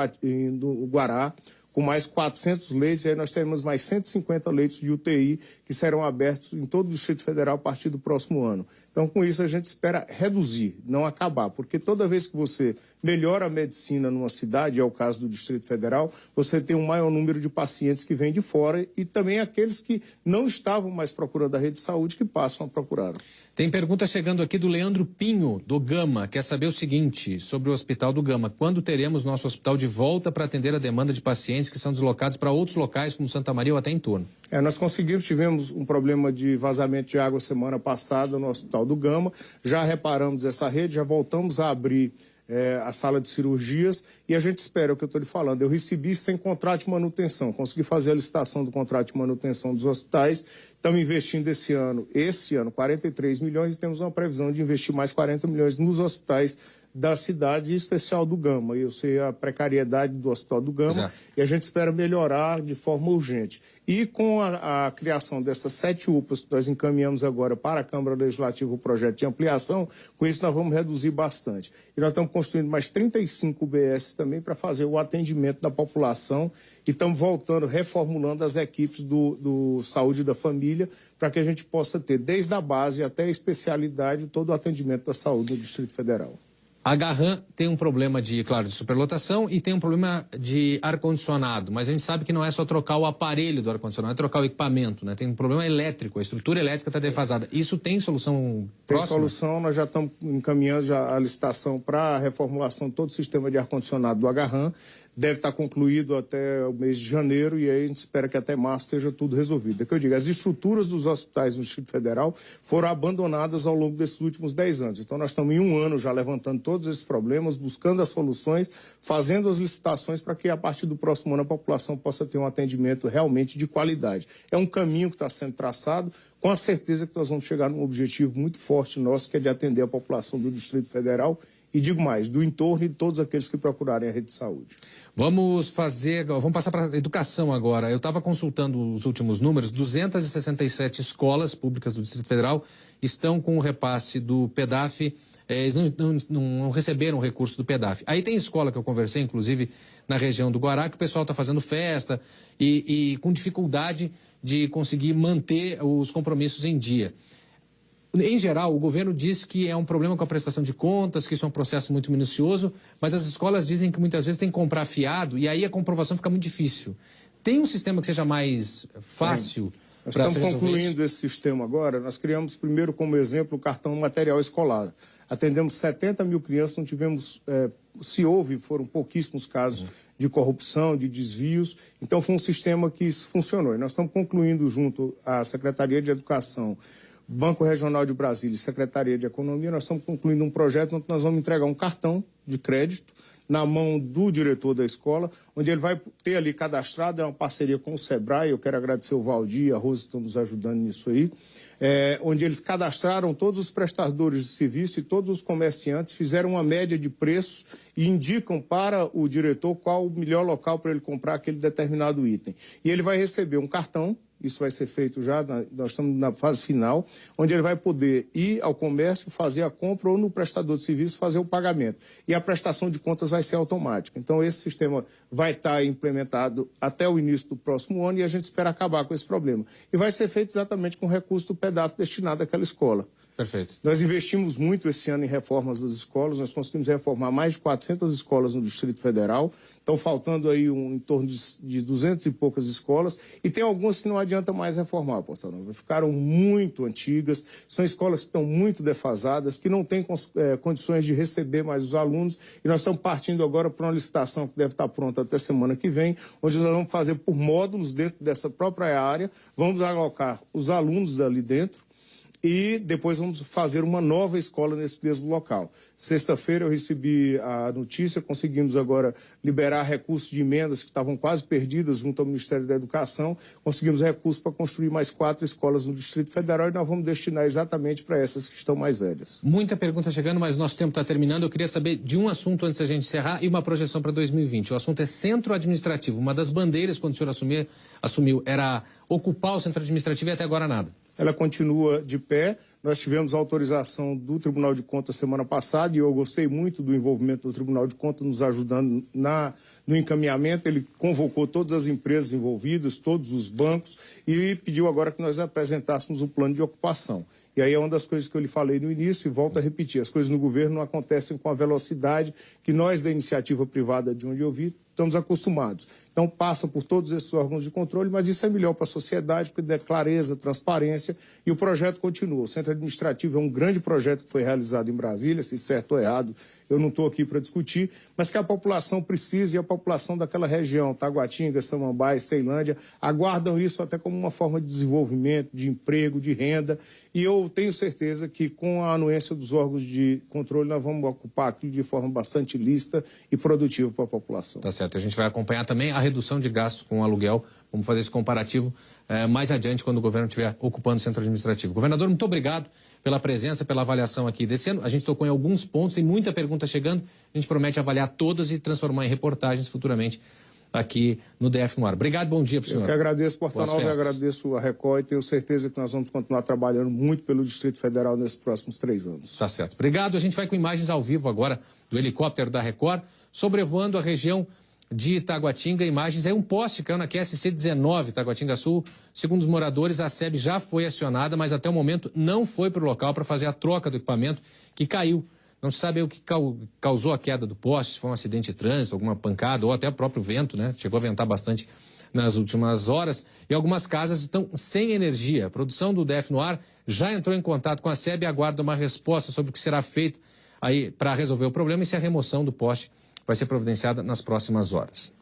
no Guará, com mais 400 leitos, e aí nós teremos mais 150 leitos de UTI que serão abertos em todo o Distrito Federal a partir do próximo ano. Então, com isso, a gente espera reduzir, não acabar, porque toda vez que você melhora a medicina numa cidade, é o caso do Distrito Federal, você tem um maior número de pacientes que vêm de fora e também aqueles que não estavam mais procurando a rede de saúde que passam a procurar. Tem pergunta chegando aqui do Leandro Pinho, do Gama. Quer saber o seguinte sobre o Hospital do Gama. Quando teremos nosso hospital de volta para atender a demanda de pacientes que são deslocados para outros locais, como Santa Maria ou até em torno? É, nós conseguimos, tivemos um problema de vazamento de água semana passada no Hospital do Gama. Já reparamos essa rede, já voltamos a abrir é, a sala de cirurgias e a gente espera é o que eu estou lhe falando. Eu recebi sem contrato de manutenção, consegui fazer a licitação do contrato de manutenção dos hospitais. Estamos investindo esse ano, esse ano, 43 milhões e temos uma previsão de investir mais 40 milhões nos hospitais das cidades, em especial do Gama. Eu sei a precariedade do Hospital do Gama Exato. e a gente espera melhorar de forma urgente. E com a, a criação dessas sete UPAs que nós encaminhamos agora para a Câmara Legislativa o projeto de ampliação, com isso nós vamos reduzir bastante. E nós estamos construindo mais 35 UBS também para fazer o atendimento da população e estamos voltando, reformulando as equipes do, do Saúde da Família para que a gente possa ter, desde a base até a especialidade, todo o atendimento da saúde no Distrito Federal. A Garran tem um problema de, claro, de superlotação e tem um problema de ar-condicionado, mas a gente sabe que não é só trocar o aparelho do ar-condicionado, é trocar o equipamento, né? Tem um problema elétrico, a estrutura elétrica está defasada. Isso tem solução Tem próxima? solução, nós já estamos encaminhando já a licitação para a reformulação de todo o sistema de ar-condicionado do Agarram. Deve estar concluído até o mês de janeiro e aí a gente espera que até março esteja tudo resolvido. É que eu digo, as estruturas dos hospitais no Distrito Federal foram abandonadas ao longo desses últimos 10 anos. Então nós estamos em um ano já levantando todos esses problemas, buscando as soluções, fazendo as licitações para que a partir do próximo ano a população possa ter um atendimento realmente de qualidade. É um caminho que está sendo traçado, com a certeza que nós vamos chegar num objetivo muito forte nosso, que é de atender a população do Distrito Federal e digo mais, do entorno e de todos aqueles que procurarem a rede de saúde. Vamos fazer, vamos passar para a educação agora. Eu estava consultando os últimos números, 267 escolas públicas do Distrito Federal estão com o repasse do PEDAF, eh, eles não, não, não receberam o recurso do PEDAF. Aí tem escola que eu conversei, inclusive na região do Guará, que o pessoal está fazendo festa e, e com dificuldade de conseguir manter os compromissos em dia. Em geral, o governo diz que é um problema com a prestação de contas, que isso é um processo muito minucioso, mas as escolas dizem que muitas vezes tem que comprar fiado e aí a comprovação fica muito difícil. Tem um sistema que seja mais fácil Nós para estamos se resolver concluindo isso? esse sistema agora. Nós criamos primeiro como exemplo o cartão material escolar. Atendemos 70 mil crianças, não tivemos, eh, se houve, foram pouquíssimos casos de corrupção, de desvios. Então foi um sistema que funcionou. E nós estamos concluindo junto à Secretaria de Educação, Banco Regional de Brasília e Secretaria de Economia, nós estamos concluindo um projeto onde nós vamos entregar um cartão de crédito na mão do diretor da escola, onde ele vai ter ali cadastrado, é uma parceria com o Sebrae, eu quero agradecer o Valdir e a que estão nos ajudando nisso aí, é, onde eles cadastraram todos os prestadores de serviço e todos os comerciantes, fizeram uma média de preços e indicam para o diretor qual o melhor local para ele comprar aquele determinado item. E ele vai receber um cartão isso vai ser feito já, nós estamos na fase final, onde ele vai poder ir ao comércio, fazer a compra ou no prestador de serviço fazer o pagamento. E a prestação de contas vai ser automática. Então, esse sistema vai estar implementado até o início do próximo ano e a gente espera acabar com esse problema. E vai ser feito exatamente com o recurso do pedaço destinado àquela escola. Perfeito. Nós investimos muito esse ano em reformas das escolas, nós conseguimos reformar mais de 400 escolas no Distrito Federal, estão faltando aí um, em torno de, de 200 e poucas escolas, e tem algumas que não adianta mais reformar, Porta Nova. Ficaram muito antigas, são escolas que estão muito defasadas, que não têm eh, condições de receber mais os alunos, e nós estamos partindo agora para uma licitação que deve estar pronta até semana que vem, onde nós vamos fazer por módulos dentro dessa própria área, vamos alocar os alunos dali dentro, e depois vamos fazer uma nova escola nesse mesmo local. Sexta-feira eu recebi a notícia, conseguimos agora liberar recursos de emendas que estavam quase perdidas junto ao Ministério da Educação, conseguimos recursos para construir mais quatro escolas no Distrito Federal e nós vamos destinar exatamente para essas que estão mais velhas. Muita pergunta chegando, mas nosso tempo está terminando. Eu queria saber de um assunto antes da gente encerrar e uma projeção para 2020. O assunto é centro administrativo. Uma das bandeiras, quando o senhor assumir, assumiu, era ocupar o centro administrativo e até agora nada. Ela continua de pé. Nós tivemos autorização do Tribunal de Contas semana passada e eu gostei muito do envolvimento do Tribunal de Contas nos ajudando na, no encaminhamento. Ele convocou todas as empresas envolvidas, todos os bancos e pediu agora que nós apresentássemos o plano de ocupação. E aí é uma das coisas que eu lhe falei no início e volto a repetir. As coisas no governo não acontecem com a velocidade que nós da iniciativa privada de onde eu vi estamos acostumados. Então passa por todos esses órgãos de controle, mas isso é melhor para a sociedade, porque dá clareza, transparência e o projeto continua. O centro administrativo é um grande projeto que foi realizado em Brasília, se certo ou errado, eu não estou aqui para discutir, mas que a população precisa e a população daquela região, Taguatinga, Samambaia, Ceilândia, aguardam isso até como uma forma de desenvolvimento, de emprego, de renda. E eu tenho certeza que com a anuência dos órgãos de controle nós vamos ocupar aquilo de forma bastante lista e produtiva para a população. Tá certo. A gente vai acompanhar também a redução de gastos com aluguel. Vamos fazer esse comparativo eh, mais adiante quando o governo estiver ocupando o centro administrativo. Governador, muito obrigado pela presença, pela avaliação aqui desse ano. A gente tocou em alguns pontos, tem muita pergunta chegando. A gente promete avaliar todas e transformar em reportagens futuramente aqui no DF no ar. Obrigado, bom dia para o senhor. Eu que agradeço, Porta Nova, e agradeço a Record e tenho certeza que nós vamos continuar trabalhando muito pelo Distrito Federal nesses próximos três anos. Tá certo. Obrigado. A gente vai com imagens ao vivo agora do helicóptero da Record, sobrevoando a região de Itaguatinga. Imagens é um poste caiu na QSC 19, Itaguatinga Sul. Segundo os moradores, a SEB já foi acionada, mas até o momento não foi para o local para fazer a troca do equipamento que caiu. Não se sabe o que causou a queda do poste, se foi um acidente de trânsito, alguma pancada ou até o próprio vento, né? Chegou a ventar bastante nas últimas horas e algumas casas estão sem energia. A produção do DF no ar já entrou em contato com a SEB e aguarda uma resposta sobre o que será feito aí para resolver o problema e se a remoção do poste vai ser providenciada nas próximas horas.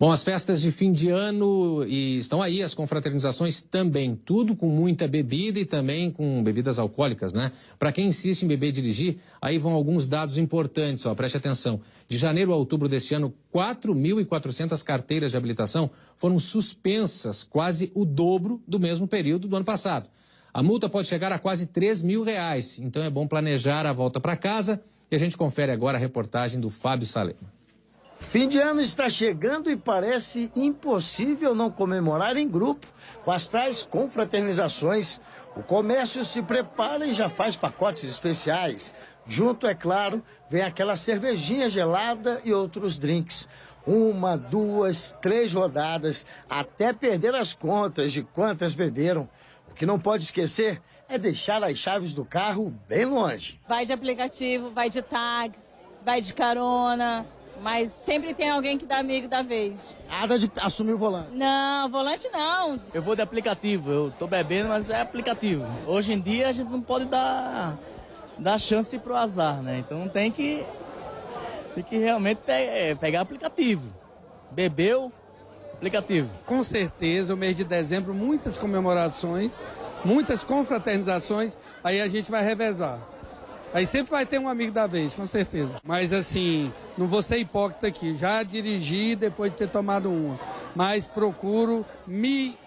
Bom, as festas de fim de ano e estão aí as confraternizações também, tudo com muita bebida e também com bebidas alcoólicas, né? Para quem insiste em beber e dirigir, aí vão alguns dados importantes, ó, preste atenção. De janeiro a outubro deste ano, 4.400 carteiras de habilitação foram suspensas, quase o dobro do mesmo período do ano passado. A multa pode chegar a quase 3 mil reais, então é bom planejar a volta para casa e a gente confere agora a reportagem do Fábio Salema. Fim de ano está chegando e parece impossível não comemorar em grupo com as tais confraternizações. O comércio se prepara e já faz pacotes especiais. Junto, é claro, vem aquela cervejinha gelada e outros drinks. Uma, duas, três rodadas, até perder as contas de quantas beberam. O que não pode esquecer é deixar as chaves do carro bem longe. Vai de aplicativo, vai de táxi, vai de carona, mas sempre tem alguém que dá amigo da vez. Nada de assumir o volante. Não, volante não. Eu vou de aplicativo, eu tô bebendo, mas é aplicativo. Hoje em dia a gente não pode dar, dar chance pro azar, né? Então tem que, tem que realmente pe é, pegar aplicativo. Bebeu, aplicativo. Com certeza, o mês de dezembro, muitas comemorações, muitas confraternizações, aí a gente vai revezar. Aí sempre vai ter um amigo da vez, com certeza. Mas assim, não vou ser hipócrita aqui. Já dirigi depois de ter tomado uma. Mas procuro me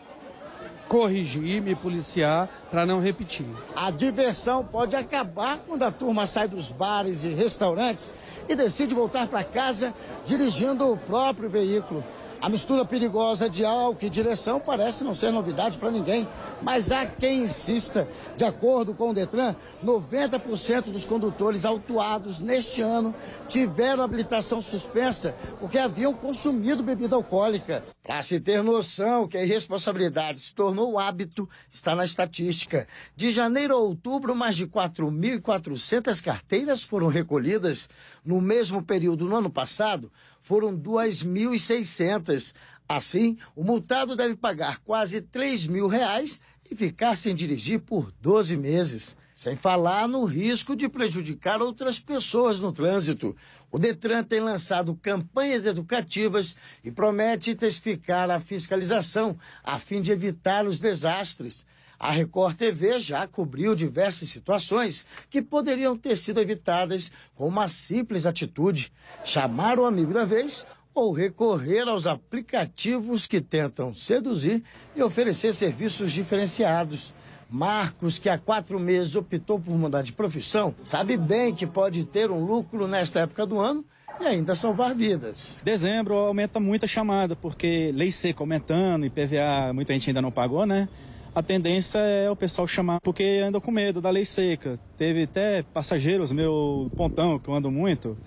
corrigir, me policiar para não repetir. A diversão pode acabar quando a turma sai dos bares e restaurantes e decide voltar para casa dirigindo o próprio veículo. A mistura perigosa de álcool e direção parece não ser novidade para ninguém, mas há quem insista. De acordo com o Detran, 90% dos condutores autuados neste ano tiveram habilitação suspensa porque haviam consumido bebida alcoólica. Para se ter noção que a irresponsabilidade se tornou hábito, está na estatística. De janeiro a outubro, mais de 4.400 carteiras foram recolhidas. No mesmo período no ano passado, foram 2.600. Assim, o multado deve pagar quase 3 mil reais e ficar sem dirigir por 12 meses. Sem falar no risco de prejudicar outras pessoas no trânsito. O Detran tem lançado campanhas educativas e promete intensificar a fiscalização a fim de evitar os desastres. A Record TV já cobriu diversas situações que poderiam ter sido evitadas com uma simples atitude: chamar o amigo da vez ou recorrer aos aplicativos que tentam seduzir e oferecer serviços diferenciados. Marcos, que há quatro meses optou por mudar de profissão, sabe bem que pode ter um lucro nesta época do ano e ainda salvar vidas. Dezembro aumenta muito a chamada, porque lei seca aumentando, IPVA muita gente ainda não pagou, né? A tendência é o pessoal chamar, porque anda com medo da lei seca. Teve até passageiros, meu pontão, que eu ando muito,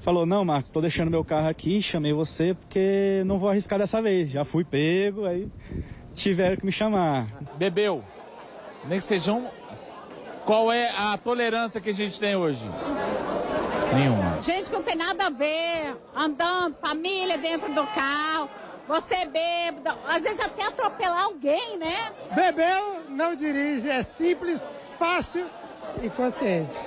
falou, não, Marcos, tô deixando meu carro aqui, chamei você porque não vou arriscar dessa vez. Já fui pego, aí tiveram que me chamar. Bebeu, nem que sejam... Qual é a tolerância que a gente tem hoje? Nenhuma. Gente que não tem nada a ver, andando, família dentro do carro você bêbado, às vezes até atropelar alguém, né? Bebeu, não dirige, é simples, fácil e consciente.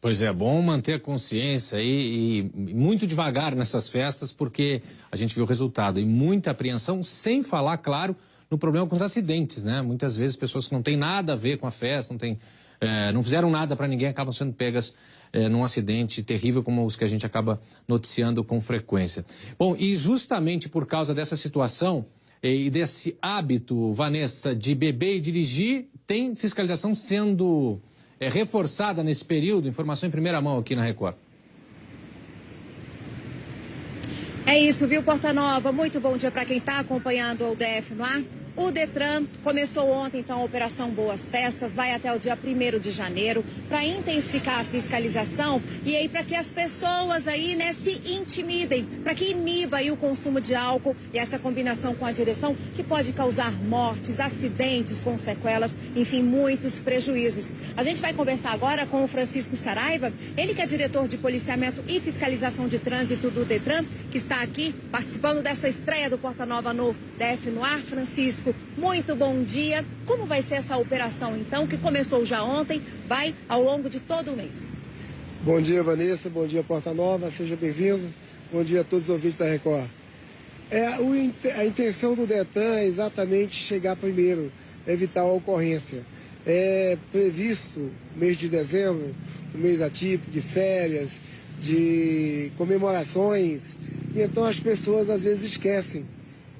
Pois é, bom manter a consciência e, e, muito devagar nessas festas, porque a gente viu o resultado e muita apreensão, sem falar, claro, no problema com os acidentes, né? Muitas vezes pessoas que não têm nada a ver com a festa, não, tem, é, não fizeram nada para ninguém, acabam sendo pegas é, num acidente terrível como os que a gente acaba noticiando com frequência. Bom, e justamente por causa dessa situação e desse hábito, Vanessa, de beber e dirigir, tem fiscalização sendo é, reforçada nesse período? Informação em primeira mão aqui na Record. É isso, viu, Porta Nova? Muito bom dia para quem está acompanhando o DF no ar. O Detran começou ontem, então, a Operação Boas Festas, vai até o dia 1 de janeiro, para intensificar a fiscalização e aí para que as pessoas aí, né, se intimidem, para que iniba aí o consumo de álcool e essa combinação com a direção que pode causar mortes, acidentes com sequelas, enfim, muitos prejuízos. A gente vai conversar agora com o Francisco Saraiva, ele que é diretor de policiamento e fiscalização de trânsito do Detran, que está aqui participando dessa estreia do Porta Nova no DF no ar. Francisco, Francisco, muito bom dia. Como vai ser essa operação, então, que começou já ontem, vai ao longo de todo o mês? Bom dia, Vanessa. Bom dia, Porta Nova. Seja bem-vindo. Bom dia a todos os ouvintes da Record. É, o, a intenção do Detran é exatamente chegar primeiro, evitar a ocorrência. É previsto mês de dezembro, um mês atípico, de férias, de comemorações, e então as pessoas às vezes esquecem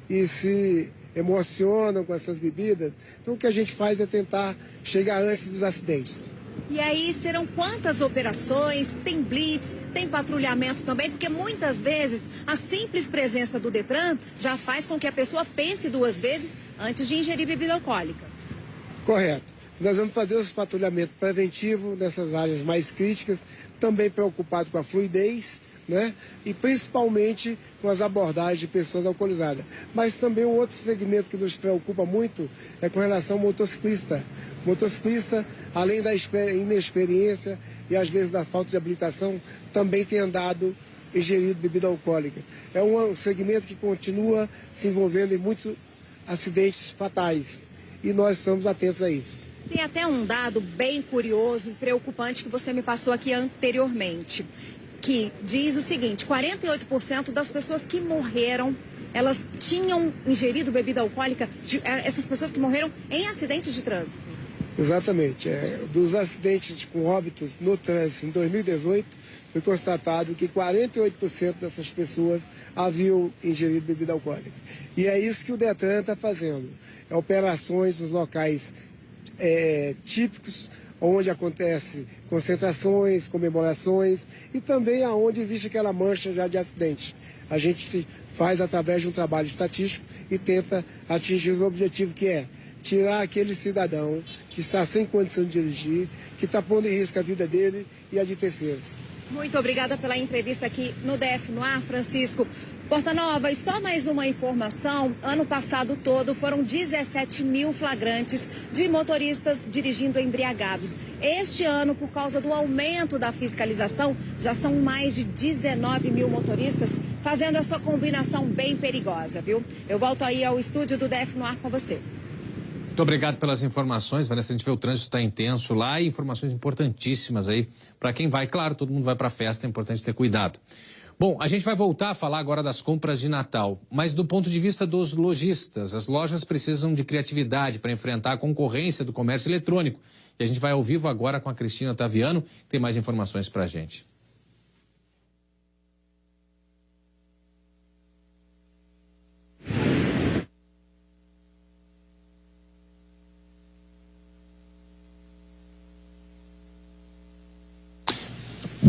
e se emocionam com essas bebidas. Então o que a gente faz é tentar chegar antes dos acidentes. E aí serão quantas operações? Tem blitz, tem patrulhamento também, porque muitas vezes a simples presença do Detran já faz com que a pessoa pense duas vezes antes de ingerir bebida alcoólica. Correto. Nós vamos fazer os patrulhamento preventivo nessas áreas mais críticas, também preocupado com a fluidez né? E principalmente com as abordagens de pessoas alcoolizadas. Mas também um outro segmento que nos preocupa muito é com relação ao motociclista. Motociclista, além da inexperiência e às vezes da falta de habilitação, também tem andado ingerido bebida alcoólica. É um segmento que continua se envolvendo em muitos acidentes fatais. E nós estamos atentos a isso. Tem até um dado bem curioso e preocupante que você me passou aqui anteriormente que diz o seguinte: 48% das pessoas que morreram elas tinham ingerido bebida alcoólica, é, essas pessoas que morreram em acidentes de trânsito. Exatamente. É, dos acidentes com óbitos no trânsito em 2018, foi constatado que 48% dessas pessoas haviam ingerido bebida alcoólica. E é isso que o Detran está fazendo. É operações nos locais é, típicos onde acontece concentrações, comemorações e também aonde existe aquela mancha já de acidente. A gente se faz através de um trabalho estatístico e tenta atingir o objetivo que é tirar aquele cidadão que está sem condição de dirigir, que está pondo em risco a vida dele e a de terceiros. Muito obrigada pela entrevista aqui no DF no ar, Francisco. Porta Nova, e só mais uma informação: ano passado todo foram 17 mil flagrantes de motoristas dirigindo embriagados. Este ano, por causa do aumento da fiscalização, já são mais de 19 mil motoristas fazendo essa combinação bem perigosa, viu? Eu volto aí ao estúdio do DF no ar com você. Muito obrigado pelas informações, Vanessa. A gente vê o trânsito está intenso lá e informações importantíssimas aí para quem vai. Claro, todo mundo vai para a festa, é importante ter cuidado. Bom, a gente vai voltar a falar agora das compras de Natal, mas do ponto de vista dos lojistas, as lojas precisam de criatividade para enfrentar a concorrência do comércio eletrônico. E a gente vai ao vivo agora com a Cristina Otaviano, que tem mais informações para a gente.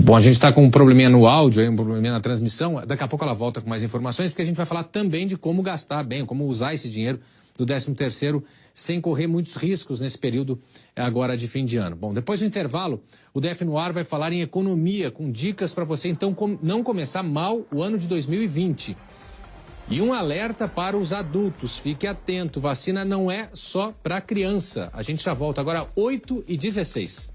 Bom, a gente está com um probleminha no áudio, um probleminha na transmissão. Daqui a pouco ela volta com mais informações, porque a gente vai falar também de como gastar bem, como usar esse dinheiro do 13 terceiro sem correr muitos riscos nesse período agora de fim de ano. Bom, depois do intervalo, o DF no ar vai falar em economia, com dicas para você então não começar mal o ano de 2020. E um alerta para os adultos, fique atento, vacina não é só para criança. A gente já volta agora 8 e 16.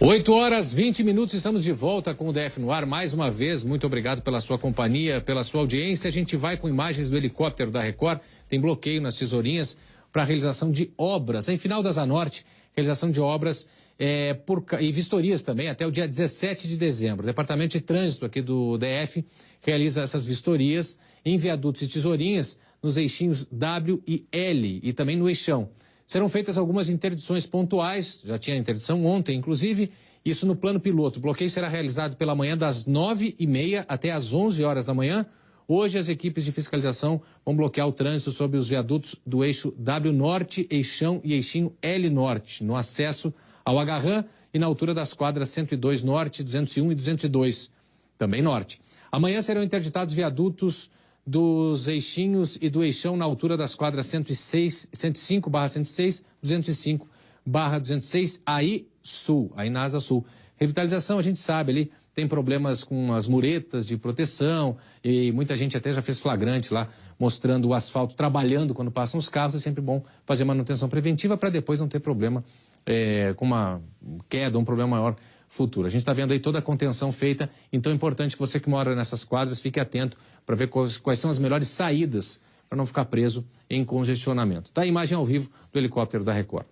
8 horas 20 minutos, estamos de volta com o DF no ar. Mais uma vez, muito obrigado pela sua companhia, pela sua audiência. A gente vai com imagens do helicóptero da Record. Tem bloqueio nas tesourinhas para a realização de obras. Em final da Zanorte, realização de obras é, por, e vistorias também até o dia 17 de dezembro. O Departamento de Trânsito aqui do DF realiza essas vistorias em viadutos e tesourinhas nos eixinhos W e L e também no eixão. Serão feitas algumas interdições pontuais, já tinha interdição ontem, inclusive, isso no plano piloto. O bloqueio será realizado pela manhã das 9h30 até às 11 horas da manhã. Hoje, as equipes de fiscalização vão bloquear o trânsito sobre os viadutos do eixo W Norte, Eixão e Eixinho L Norte, no acesso ao Agarrã e na altura das quadras 102 Norte, 201 e 202, também Norte. Amanhã serão interditados viadutos dos eixinhos e do eixão na altura das quadras 106, 105 barra 106, 205 barra 206, aí sul, aí na asa sul. Revitalização, a gente sabe ali, tem problemas com as muretas de proteção e muita gente até já fez flagrante lá mostrando o asfalto trabalhando quando passam os carros. É sempre bom fazer manutenção preventiva para depois não ter problema é, com uma queda, um problema maior futuro. A gente está vendo aí toda a contenção feita, então é importante que você que mora nessas quadras fique atento para ver quais, quais são as melhores saídas para não ficar preso em congestionamento. Tá a imagem ao vivo do helicóptero da Record.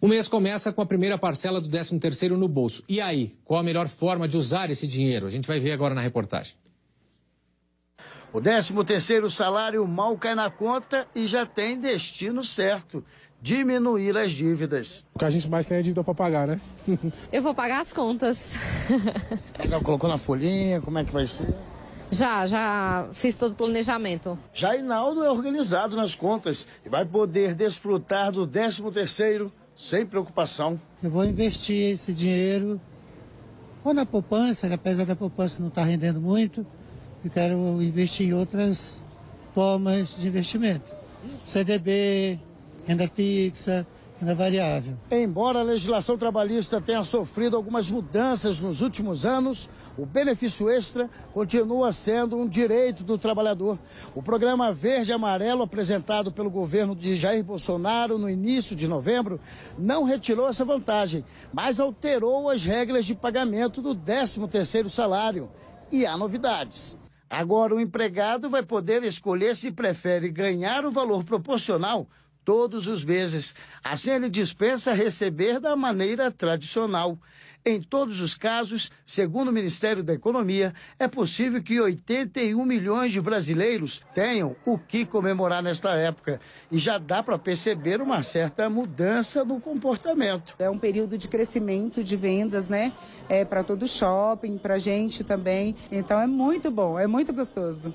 O mês começa com a primeira parcela do 13º no bolso. E aí, qual a melhor forma de usar esse dinheiro? A gente vai ver agora na reportagem. O 13º salário mal cai na conta e já tem destino certo. Diminuir as dívidas. O que a gente mais tem é dívida para pagar, né? Eu vou pagar as contas. Já colocou na folhinha, como é que vai ser? Já, já fiz todo o planejamento. Já Inaldo é organizado nas contas e vai poder desfrutar do 13º sem preocupação. Eu vou investir esse dinheiro ou na poupança, que apesar da poupança não estar tá rendendo muito, eu quero investir em outras formas de investimento. CDB, renda fixa, renda variável. Embora a legislação trabalhista tenha sofrido algumas mudanças nos últimos anos, o benefício extra continua sendo um direito do trabalhador. O programa Verde Amarelo, apresentado pelo governo de Jair Bolsonaro no início de novembro, não retirou essa vantagem, mas alterou as regras de pagamento do 13º salário. E há novidades. Agora o empregado vai poder escolher se prefere ganhar o valor proporcional todos os meses. Assim, ele dispensa receber da maneira tradicional. Em todos os casos, segundo o Ministério da Economia, é possível que 81 milhões de brasileiros tenham o que comemorar nesta época. E já dá para perceber uma certa mudança no comportamento. É um período de crescimento de vendas, né? É para todo shopping, para gente também. Então é muito bom, é muito gostoso.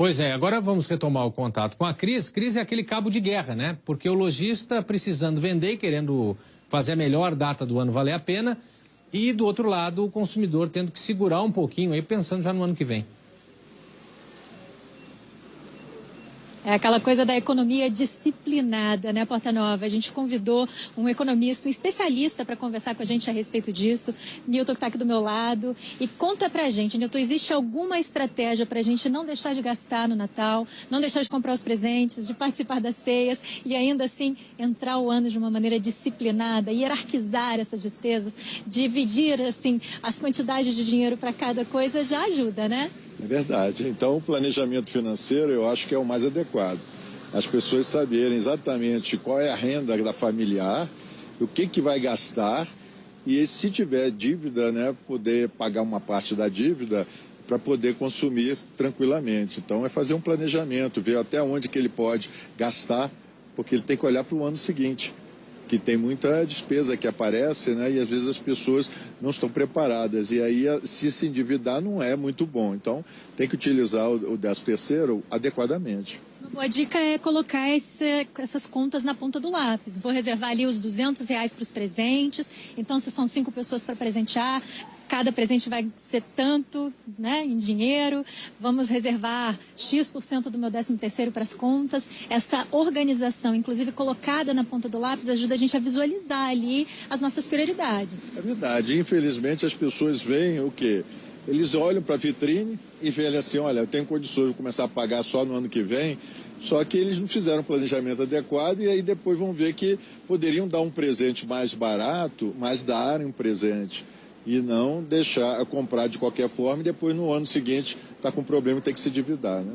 Pois é, agora vamos retomar o contato com a Cris. Cris é aquele cabo de guerra, né? Porque o lojista precisando vender e querendo fazer a melhor data do ano valer a pena. E do outro lado, o consumidor tendo que segurar um pouquinho aí, pensando já no ano que vem. É aquela coisa da economia disciplinada, né, Porta Nova? A gente convidou um economista, um especialista para conversar com a gente a respeito disso. Nilton, que está aqui do meu lado. E conta pra gente, Nilton, existe alguma estratégia para a gente não deixar de gastar no Natal, não deixar de comprar os presentes, de participar das ceias e ainda assim entrar o ano de uma maneira disciplinada, hierarquizar essas despesas, dividir assim as quantidades de dinheiro para cada coisa já ajuda, né? É verdade. Então, o planejamento financeiro eu acho que é o mais adequado. As pessoas saberem exatamente qual é a renda da familiar, o que, que vai gastar e se tiver dívida, né, poder pagar uma parte da dívida para poder consumir tranquilamente. Então, é fazer um planejamento, ver até onde que ele pode gastar, porque ele tem que olhar para o ano seguinte que tem muita despesa que aparece, né? E às vezes as pessoas não estão preparadas. E aí, se se endividar, não é muito bom. Então, tem que utilizar o, o 13 terceiro adequadamente. Uma boa dica é colocar esse, essas contas na ponta do lápis. Vou reservar ali os 200 reais para os presentes. Então, se são cinco pessoas para presentear, cada presente vai ser tanto né, em dinheiro, vamos reservar X% do meu 13 terceiro para as contas. Essa organização, inclusive colocada na ponta do lápis, ajuda a gente a visualizar ali as nossas prioridades. É verdade. Infelizmente as pessoas veem o quê? Eles olham para a vitrine e veem assim, olha, eu tenho condições de começar a pagar só no ano que vem, só que eles não fizeram um planejamento adequado e aí depois vão ver que poderiam dar um presente mais barato, mas darem um presente e não deixar comprar de qualquer forma e depois no ano seguinte está com problema e tem que se endividar, né?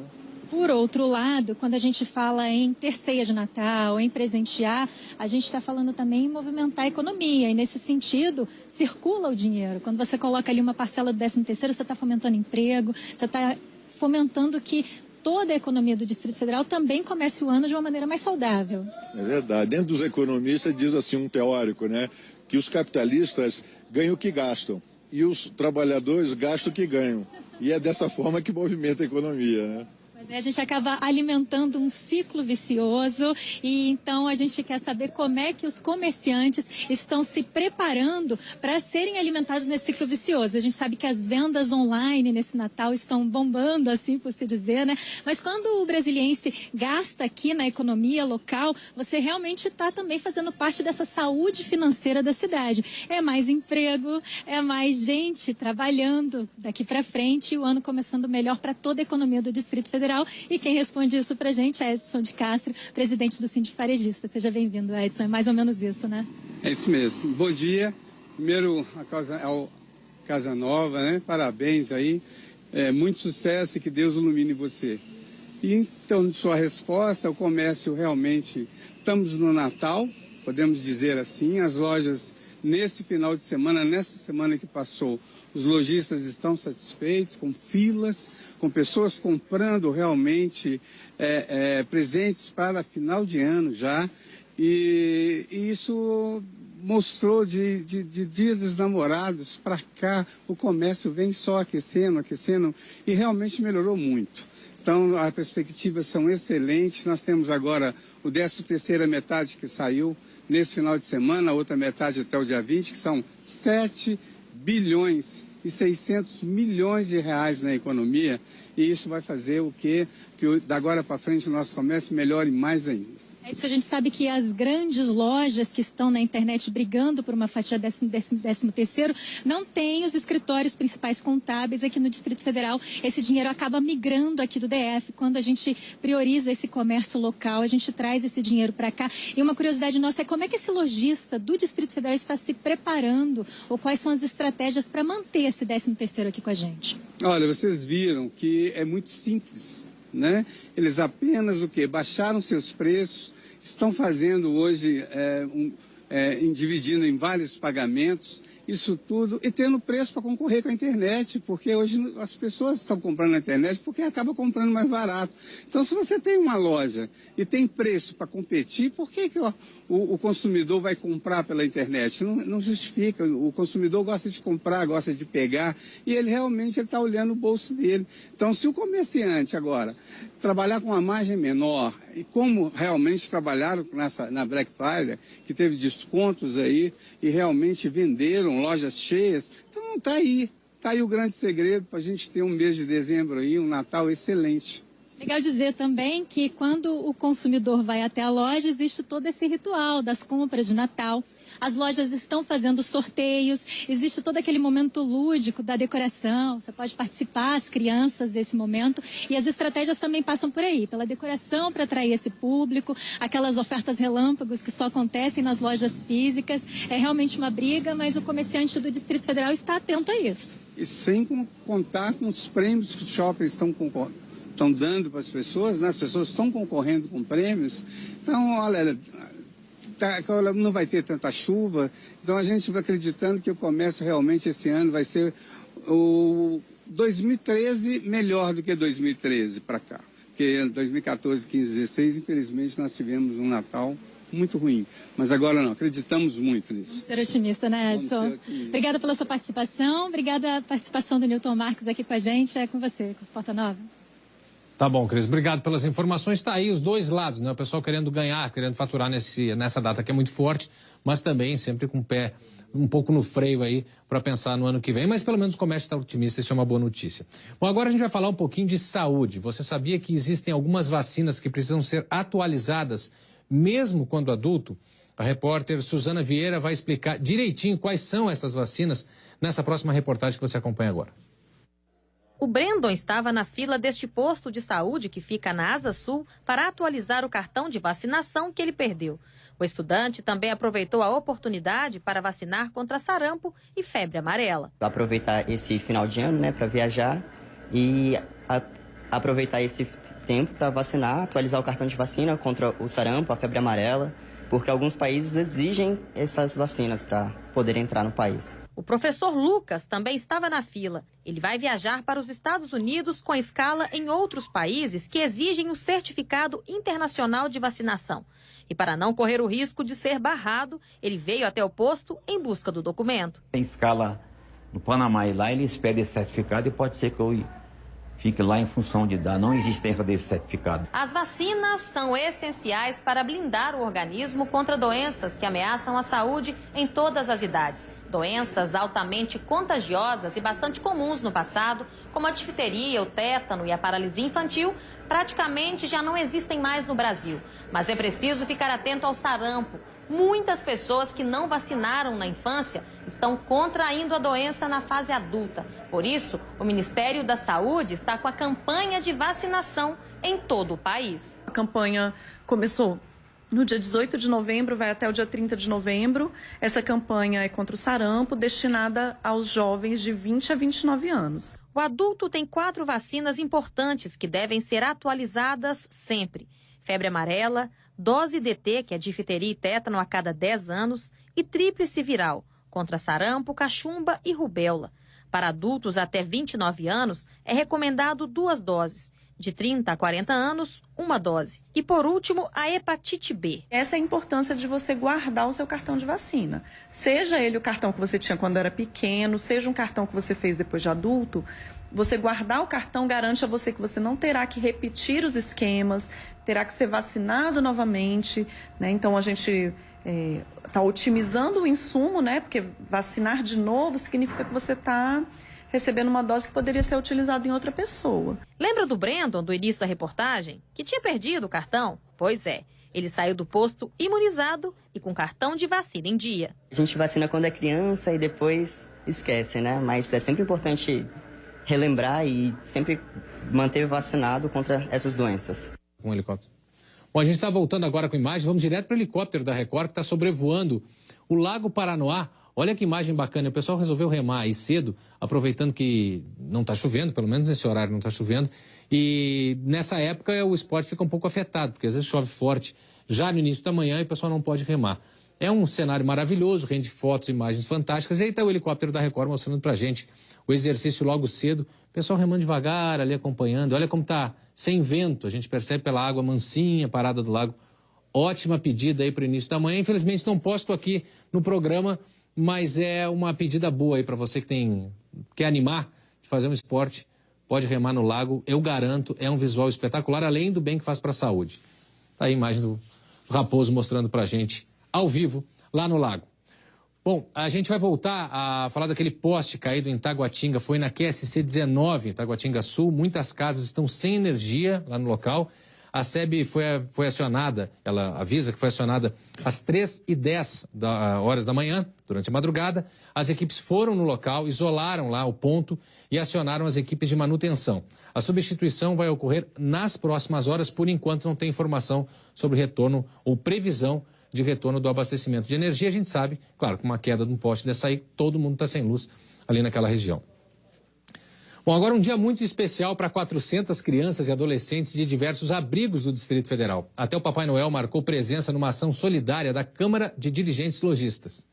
Por outro lado, quando a gente fala em ter ceia de Natal, em presentear, a gente está falando também em movimentar a economia. E nesse sentido, circula o dinheiro. Quando você coloca ali uma parcela do 13 terceiro, você está fomentando emprego, você está fomentando que toda a economia do Distrito Federal também comece o ano de uma maneira mais saudável. É verdade. Dentro dos economistas diz assim um teórico, né, que os capitalistas ganham o que gastam e os trabalhadores gastam o que ganham. E é dessa forma que movimenta a economia, né? A gente acaba alimentando um ciclo vicioso e então a gente quer saber como é que os comerciantes estão se preparando para serem alimentados nesse ciclo vicioso. A gente sabe que as vendas online nesse Natal estão bombando, assim por se dizer, né? Mas quando o brasiliense gasta aqui na economia local, você realmente está também fazendo parte dessa saúde financeira da cidade. É mais emprego, é mais gente trabalhando daqui para frente e o ano começando melhor para toda a economia do Distrito Federal. Federal. E quem responde isso pra gente é Edson de Castro, presidente do Sindicato Farejista. Seja bem-vindo, Edson. É mais ou menos isso, né? É isso mesmo. Bom dia. Primeiro, a casa, ao Casa Nova, né? Parabéns aí. É, muito sucesso e que Deus ilumine você. Então, sua resposta, o comércio realmente, estamos no Natal, podemos dizer assim, as lojas nesse final de semana, nessa semana que passou, os lojistas estão satisfeitos, com filas, com pessoas comprando realmente é, é, presentes para final de ano já. E, e isso mostrou de, de, de, Dia dos Namorados para cá, o comércio vem só aquecendo, aquecendo, e realmente melhorou muito. Então, as perspectivas são excelentes. Nós temos agora o 13 terceira metade que saiu, nesse final de semana, a outra metade até o dia 20, que são 7 bilhões e 600 milhões de reais na economia. E isso vai fazer o quê? Que da agora para frente o nosso comércio melhore mais ainda. É isso, a gente sabe que as grandes lojas que estão na internet brigando por uma fatia décimo, décimo, décimo terceiro não têm os escritórios principais contábeis aqui no Distrito Federal. Esse dinheiro acaba migrando aqui do DF. Quando a gente prioriza esse comércio local, a gente traz esse dinheiro para cá. E uma curiosidade nossa é como é que esse lojista do Distrito Federal está se preparando ou quais são as estratégias para manter esse décimo terceiro aqui com a gente? Olha, vocês viram que é muito simples. Né? Eles apenas o que? Baixaram seus preços, estão fazendo hoje, é, um, é, dividindo em vários pagamentos, isso tudo, e tendo preço para concorrer com a internet, porque hoje as pessoas estão comprando na internet porque acaba comprando mais barato. Então, se você tem uma loja e tem preço para competir, por que, que o, o, consumidor vai comprar pela internet? Não, não, justifica. O consumidor gosta de comprar, gosta de pegar, e ele realmente está olhando o bolso dele. Então, se o comerciante agora trabalhar com uma margem menor, e como realmente trabalharam nessa, na Black Friday, que teve descontos aí, e realmente venderam lojas cheias, então está aí. Está aí o grande segredo para a gente ter um mês de dezembro aí, um Natal excelente. Legal dizer também que quando o consumidor vai até a loja, existe todo esse ritual das compras de Natal. As lojas estão fazendo sorteios, existe todo aquele momento lúdico da decoração. Você pode participar, as crianças, desse momento. E as estratégias também passam por aí, pela decoração para atrair esse público, aquelas ofertas relâmpagos que só acontecem nas lojas físicas. É realmente uma briga, mas o comerciante do Distrito Federal está atento a isso. E sem contar com os prêmios que os shoppings estão concorrendo estão dando para as pessoas, né? as pessoas estão concorrendo com prêmios. Então, olha, tá, não vai ter tanta chuva. Então a gente vai acreditando que o comércio realmente esse ano vai ser o 2013 melhor do que 2013 para cá. Porque 2014, 15, 16, infelizmente, nós tivemos um Natal muito ruim. Mas agora não, acreditamos muito nisso. Vamos ser otimista, né, Edson? Otimista. Obrigada pela sua participação, obrigada pela participação do Newton Marques aqui com a gente. É com você, com Porta Nova. Tá bom, Cris. Obrigado pelas informações. Está aí os dois lados, né? O pessoal querendo ganhar, querendo faturar nesse, nessa data que é muito forte, mas também sempre com o pé um pouco no freio aí para pensar no ano que vem. Mas pelo menos o comércio está otimista, isso é uma boa notícia. Bom, agora a gente vai falar um pouquinho de saúde. Você sabia que existem algumas vacinas que precisam ser atualizadas, mesmo quando adulto? A repórter Suzana Vieira vai explicar direitinho quais são essas vacinas nessa próxima reportagem que você acompanha agora. O Brandon estava na fila deste posto de saúde que fica na Asa Sul para atualizar o cartão de vacinação que ele perdeu. O estudante também aproveitou a oportunidade para vacinar contra sarampo e febre amarela. Aproveitar esse final de ano, né, para viajar e a, aproveitar esse tempo para vacinar, atualizar o cartão de vacina contra o sarampo, a febre amarela, porque alguns países exigem essas vacinas para poder entrar no país. O professor Lucas também estava na fila. Ele vai viajar para os Estados Unidos com escala em outros países que exigem o certificado internacional de vacinação. E para não correr o risco de ser barrado, ele veio até o posto em busca do documento. Tem escala no Panamá e lá eles pedem esse certificado e pode ser que eu fique lá em função de dar. Não existência desse certificado. As vacinas são essenciais para blindar o organismo contra doenças que ameaçam a saúde em todas as idades. Doenças altamente contagiosas e bastante comuns no passado, como a difteria, o tétano e a paralisia infantil, praticamente já não existem mais no Brasil. Mas é preciso ficar atento ao sarampo Muitas pessoas que não vacinaram na infância estão contraindo a doença na fase adulta. Por isso, o Ministério da Saúde está com a campanha de vacinação em todo o país. A campanha começou no dia 18 de novembro, vai até o dia 30 de novembro. Essa campanha é contra o sarampo, destinada aos jovens de 20 a 29 anos. O adulto tem quatro vacinas importantes que devem ser atualizadas sempre: febre amarela, dose DT, que é difteria e tétano a cada 10 anos, e tríplice viral, contra sarampo, cachumba e rubéola. Para adultos até 29 anos, é recomendado duas doses. De 30 a 40 anos, uma dose. E por último, a hepatite B. Essa é a importância de você guardar o seu cartão de vacina. Seja ele o cartão que você tinha quando era pequeno, seja um cartão que você fez depois de adulto, você guardar o cartão garante a você que você não terá que repetir os esquemas, terá que ser vacinado novamente, né? Então a gente está é, otimizando o insumo, né? Porque vacinar de novo significa que você está recebendo uma dose que poderia ser utilizada em outra pessoa. Lembra do Brandon, do início da reportagem, que tinha perdido o cartão? Pois é. Ele saiu do posto imunizado e com cartão de vacina em dia. A gente vacina quando é criança e depois esquece, né? Mas é sempre importante relembrar e sempre manter vacinado contra essas doenças um helicóptero. Bom, a gente está voltando agora com imagem. Vamos direto para o helicóptero da Record que está sobrevoando o Lago Paranoá. Olha que imagem bacana. O pessoal resolveu remar aí cedo, aproveitando que não está chovendo, pelo menos nesse horário não está chovendo. E nessa época o esporte fica um pouco afetado, porque às vezes chove forte já no início da manhã e o pessoal não pode remar. É um cenário maravilhoso, rende fotos, imagens fantásticas. E aí está o helicóptero da Record mostrando para gente o exercício logo cedo. O pessoal remando devagar, ali acompanhando. Olha como está sem vento. A gente percebe pela água mansinha, parada do lago. Ótima pedida aí para o início da manhã. Infelizmente não posto aqui no programa, mas é uma pedida boa aí para você que tem quer animar de fazer um esporte. Pode remar no lago, eu garanto, é um visual espetacular, além do bem que faz para a saúde. Tá aí a imagem do Raposo mostrando para a gente ao vivo lá no lago. Bom, a gente vai voltar a falar daquele poste caído em Taguatinga. Foi na QSC 19, Taguatinga Sul. Muitas casas estão sem energia lá no local. A SEB foi, foi acionada, ela avisa que foi acionada às 3 e 10 da, horas da manhã, durante a madrugada. As equipes foram no local, isolaram lá o ponto e acionaram as equipes de manutenção. A substituição vai ocorrer nas próximas horas, por enquanto não tem informação sobre retorno ou previsão de retorno do abastecimento de energia. A gente sabe, claro, com uma queda de um poste dessa aí, todo mundo está sem luz ali naquela região. Bom, agora um dia muito especial para 400 crianças e adolescentes de diversos abrigos do Distrito Federal. Até o Papai Noel marcou presença numa ação solidária da Câmara de Dirigentes Logistas.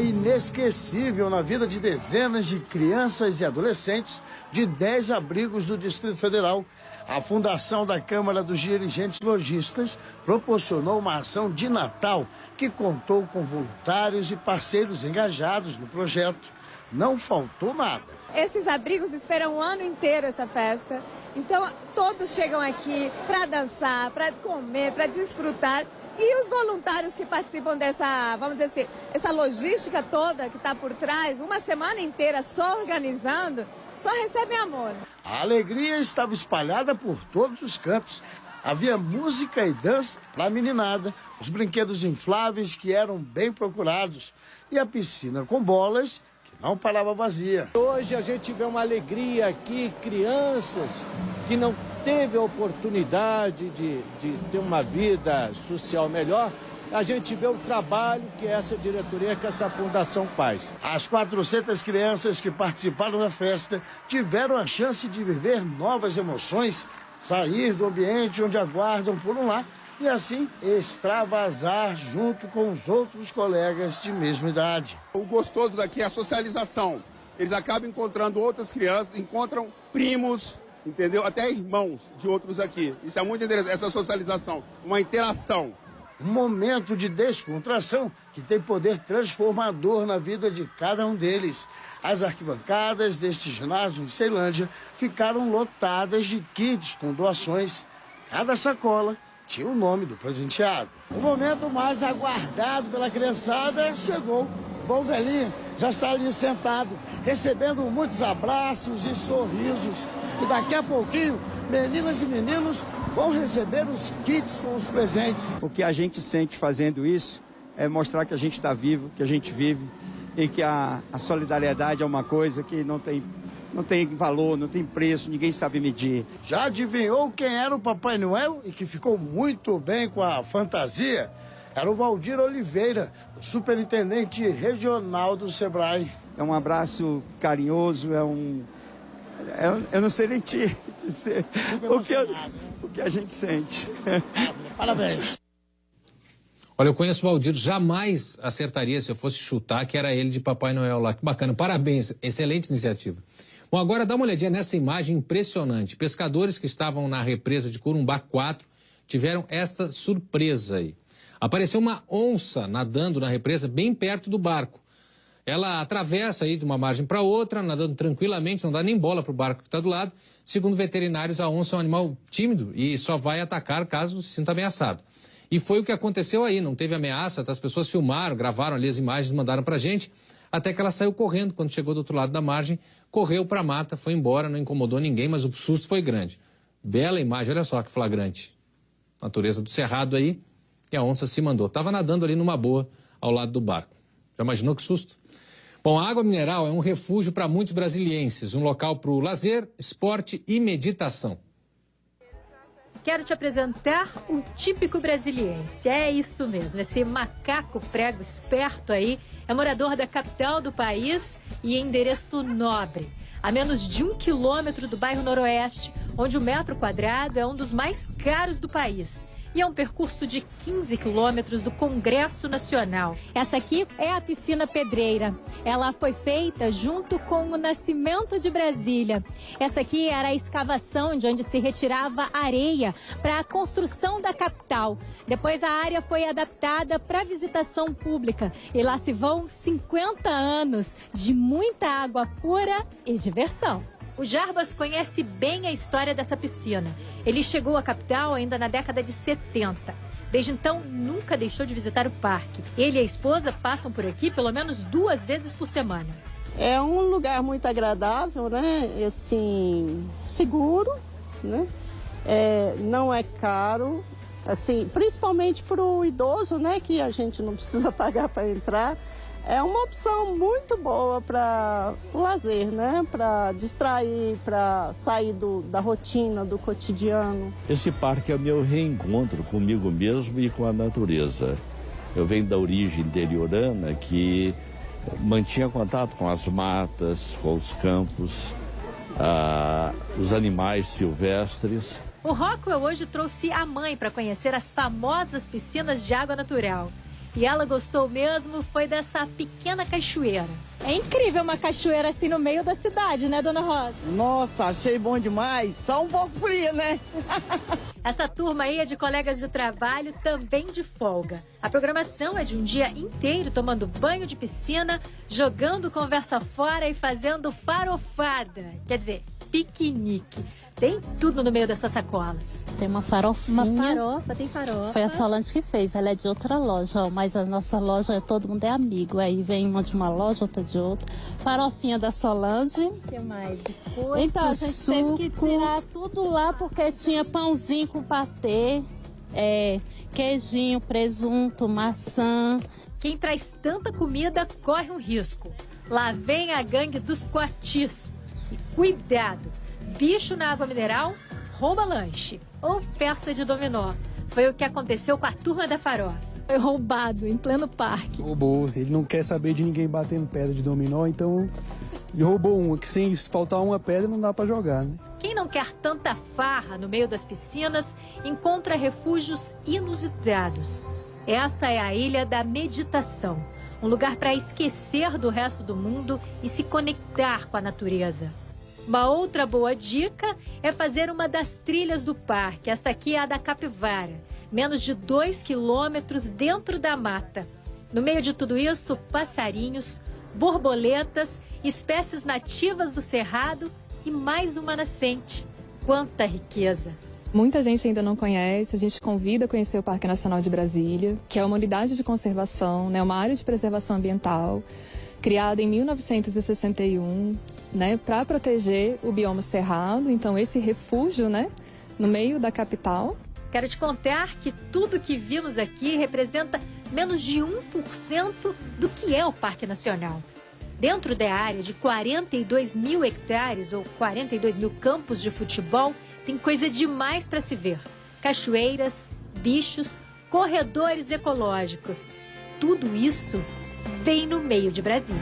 Inesquecível na vida de dezenas de crianças e adolescentes de 10 abrigos do Distrito Federal. A Fundação da Câmara dos Dirigentes Logistas proporcionou uma ação de Natal que contou com voluntários e parceiros engajados no projeto. Não faltou nada. Esses abrigos esperam o ano inteiro essa festa. Então, todos chegam aqui para dançar, para comer, para desfrutar. E os voluntários que participam dessa, vamos dizer assim, essa logística toda que está por trás, uma semana inteira só organizando, só recebem amor. A alegria estava espalhada por todos os campos. Havia música e dança para a meninada, os brinquedos infláveis que eram bem procurados e a piscina com bolas não parava vazia. Hoje a gente vê uma alegria aqui, crianças que não teve a oportunidade de, de ter uma vida social melhor, a gente vê o trabalho que essa diretoria, que essa fundação faz. As 400 crianças que participaram da festa tiveram a chance de viver novas emoções, sair do ambiente onde aguardam por um lar e assim extravasar junto com os outros colegas de mesma idade. O gostoso daqui é a socialização. Eles acabam encontrando outras crianças, encontram primos, entendeu? Até irmãos de outros aqui. Isso é muito interessante, essa socialização, uma interação. Um momento de descontração que tem poder transformador na vida de cada um deles. As arquibancadas deste ginásio em Ceilândia ficaram lotadas de kits com doações. Cada sacola tinha o nome do presenteado. O momento mais aguardado pela criançada chegou. Bom velhinho já está ali sentado, recebendo muitos abraços e sorrisos. E daqui a pouquinho, meninas e meninos vão receber os kits com os presentes. O que a gente sente fazendo isso é mostrar que a gente está vivo, que a gente vive e que a, a solidariedade é uma coisa que não tem não tem valor, não tem preço, ninguém sabe medir. Já adivinhou quem era o Papai Noel e que ficou muito bem com a fantasia? Era o Valdir Oliveira, o superintendente regional do Sebrae. É um abraço carinhoso, é um. É, eu não sei nem te dizer o que, eu, o que a gente sente. Parabéns. Olha, eu conheço o Valdir, jamais acertaria se eu fosse chutar que era ele de Papai Noel lá. Que bacana, parabéns, excelente iniciativa. Bom, agora dá uma olhadinha nessa imagem impressionante. Pescadores que estavam na represa de Corumbá 4 tiveram esta surpresa aí. Apareceu uma onça nadando na represa bem perto do barco. Ela atravessa aí de uma margem para outra, nadando tranquilamente, não dá nem bola para o barco que está do lado. Segundo veterinários, a onça é um animal tímido e só vai atacar caso se sinta ameaçado. E foi o que aconteceu aí, não teve ameaça, as pessoas filmaram, gravaram ali as imagens, mandaram para a gente, até que ela saiu correndo quando chegou do outro lado da margem, correu para a mata, foi embora, não incomodou ninguém, mas o susto foi grande. Bela imagem, olha só que flagrante. Natureza do cerrado aí, e a onça se mandou. Estava nadando ali numa boa ao lado do barco. Já imaginou que susto? Bom, a água mineral é um refúgio para muitos brasilienses, um local para o lazer, esporte e meditação. Quero te apresentar o típico brasiliense. É isso mesmo, esse macaco prego esperto aí é morador da capital do país e endereço nobre. A menos de um quilômetro do bairro Noroeste, onde o metro quadrado é um dos mais caros do país e é um percurso de 15 quilômetros do Congresso Nacional. Essa aqui é a piscina Pedreira. Ela foi feita junto com o Nascimento de Brasília. Essa aqui era a escavação de onde se retirava areia para a construção da capital. Depois a área foi adaptada para visitação pública e lá se vão 50 anos de muita água pura e diversão. O Jarbas conhece bem a história dessa piscina. Ele chegou à capital ainda na década de 70. Desde então, nunca deixou de visitar o parque. Ele e a esposa passam por aqui pelo menos duas vezes por semana. É um lugar muito agradável, né? Assim, seguro, né? É, não é caro, assim, principalmente para o idoso, né? Que a gente não precisa pagar para entrar é uma opção muito boa para o lazer, né? Para distrair, para sair do, da rotina, do cotidiano. Esse parque é o meu reencontro comigo mesmo e com a natureza. Eu venho da origem interiorana que mantinha contato com as matas, com os campos, ah, os animais silvestres. O Rockwell hoje trouxe a mãe para conhecer as famosas piscinas de água natural. E ela gostou mesmo foi dessa pequena cachoeira. É incrível uma cachoeira assim no meio da cidade, né, dona Rosa? Nossa, achei bom demais. Só um pouco frio, né? Essa turma aí é de colegas de trabalho também de folga. A programação é de um dia inteiro tomando banho de piscina, jogando conversa fora e fazendo farofada. Quer dizer, piquenique. Tem tudo no meio dessas sacolas. Tem uma farofinha. Uma farofa, tem farofa. Foi a Solange que fez, ela é de outra loja, mas a nossa loja, todo mundo é amigo. Aí vem uma de uma loja, outra de outra. Farofinha da Solange. O que mais? Biscoito, Então, a gente suco. teve que tirar tudo lá porque tinha pãozinho com patê, é, queijinho, presunto, maçã. Quem traz tanta comida corre um risco. Lá vem a gangue dos coatis. E cuidado! Bicho na água mineral rouba lanche ou peça de dominó. Foi o que aconteceu com a turma da farofa. Foi roubado em pleno parque. Roubou. Ele não quer saber de ninguém batendo pedra de dominó, então ele roubou uma, que sem faltar uma pedra não dá para jogar, né? Quem não quer tanta farra no meio das piscinas encontra refúgios inusitados. Essa é a Ilha da Meditação, um lugar para esquecer do resto do mundo e se conectar com a natureza. Uma outra boa dica é fazer uma das trilhas do parque. Esta aqui é a da Capivara, menos de dois quilômetros dentro da mata. No meio de tudo isso, passarinhos, borboletas, espécies nativas do cerrado e mais uma nascente. Quanta riqueza! Muita gente ainda não conhece, a gente convida a conhecer o Parque Nacional de Brasília, que é uma unidade de conservação, né, uma área de preservação ambiental, criada em 1961, né, para proteger o bioma cerrado, então esse refúgio, né, no meio da capital. Quero te contar que tudo que vimos aqui representa menos de 1% do que é o Parque Nacional. Dentro da área de 42 mil hectares ou 42 mil campos de futebol, tem coisa demais para se ver: cachoeiras, bichos, corredores ecológicos. Tudo isso bem no meio de Brasília.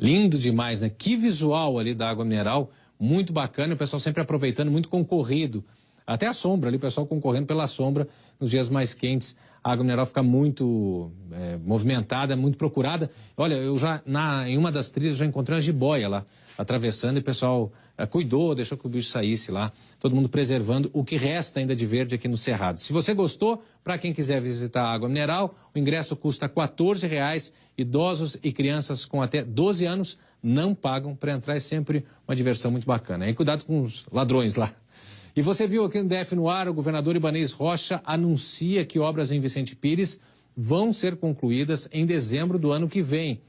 Lindo demais, né? Que visual ali da água mineral, muito bacana, o pessoal sempre aproveitando, muito concorrido. Até a sombra ali, o pessoal concorrendo pela sombra nos dias mais quentes. A água mineral fica muito é, movimentada, muito procurada. Olha, eu já, na, em uma das trilhas, já encontrei uma jiboia lá, atravessando, e o pessoal cuidou, deixou que o bicho saísse lá. Todo mundo preservando o que resta ainda de verde aqui no Cerrado. Se você gostou, para quem quiser visitar a água mineral, o ingresso custa R$ 14,00. Idosos e crianças com até 12 anos não pagam para entrar. É sempre uma diversão muito bacana. E cuidado com os ladrões lá. E você viu aqui no DF no ar, o governador Ibanez Rocha anuncia que obras em Vicente Pires vão ser concluídas em dezembro do ano que vem.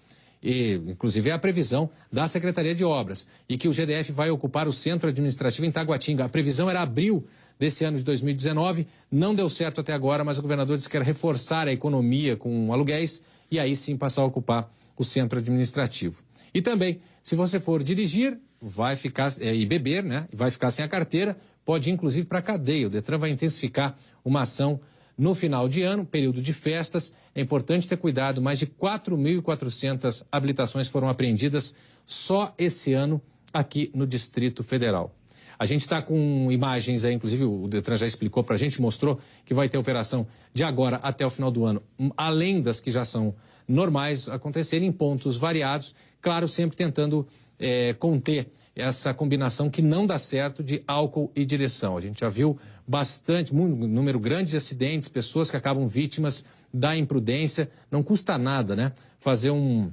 E, inclusive, é a previsão da Secretaria de Obras. E que o GDF vai ocupar o centro administrativo em Taguatinga. A previsão era abril desse ano de 2019. Não deu certo até agora, mas o governador disse que quer reforçar a economia com aluguéis e aí sim passar a ocupar o centro administrativo. E também, se você for dirigir, vai ficar é, e beber, né? Vai ficar sem a carteira, pode ir inclusive para cadeia. O Detran vai intensificar uma ação no final de ano, período de festas. É importante ter cuidado, mais de 4.400 habilitações foram apreendidas só esse ano aqui no Distrito Federal. A gente está com imagens aí, inclusive o Detran já explicou para a gente, mostrou que vai ter operação de agora até o final do ano, além das que já são normais acontecerem em pontos variados, claro, sempre tentando é, conter essa combinação que não dá certo de álcool e direção. A gente já viu bastante, um número grande de acidentes, pessoas que acabam vítimas da imprudência. Não custa nada, né? Fazer um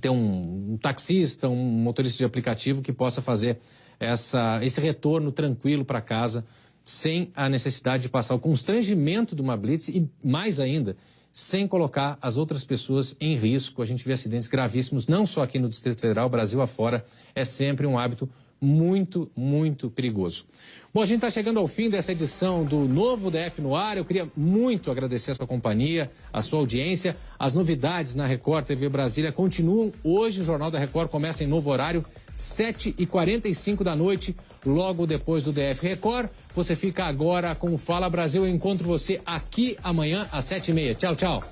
ter um, um taxista, um motorista de aplicativo que possa fazer essa, esse retorno tranquilo para casa, sem a necessidade de passar o constrangimento de uma blitz e mais ainda sem colocar as outras pessoas em risco. A gente vê acidentes gravíssimos, não só aqui no Distrito Federal, Brasil afora. É sempre um hábito muito, muito perigoso. Bom, a gente está chegando ao fim dessa edição do novo DF no ar. Eu queria muito agradecer a sua companhia, a sua audiência. As novidades na Record TV Brasília continuam. Hoje o Jornal da Record começa em novo horário, 7h45 da noite, logo depois do DF Record. Você fica agora com o Fala Brasil. Eu encontro você aqui amanhã às 7h30. Tchau, tchau.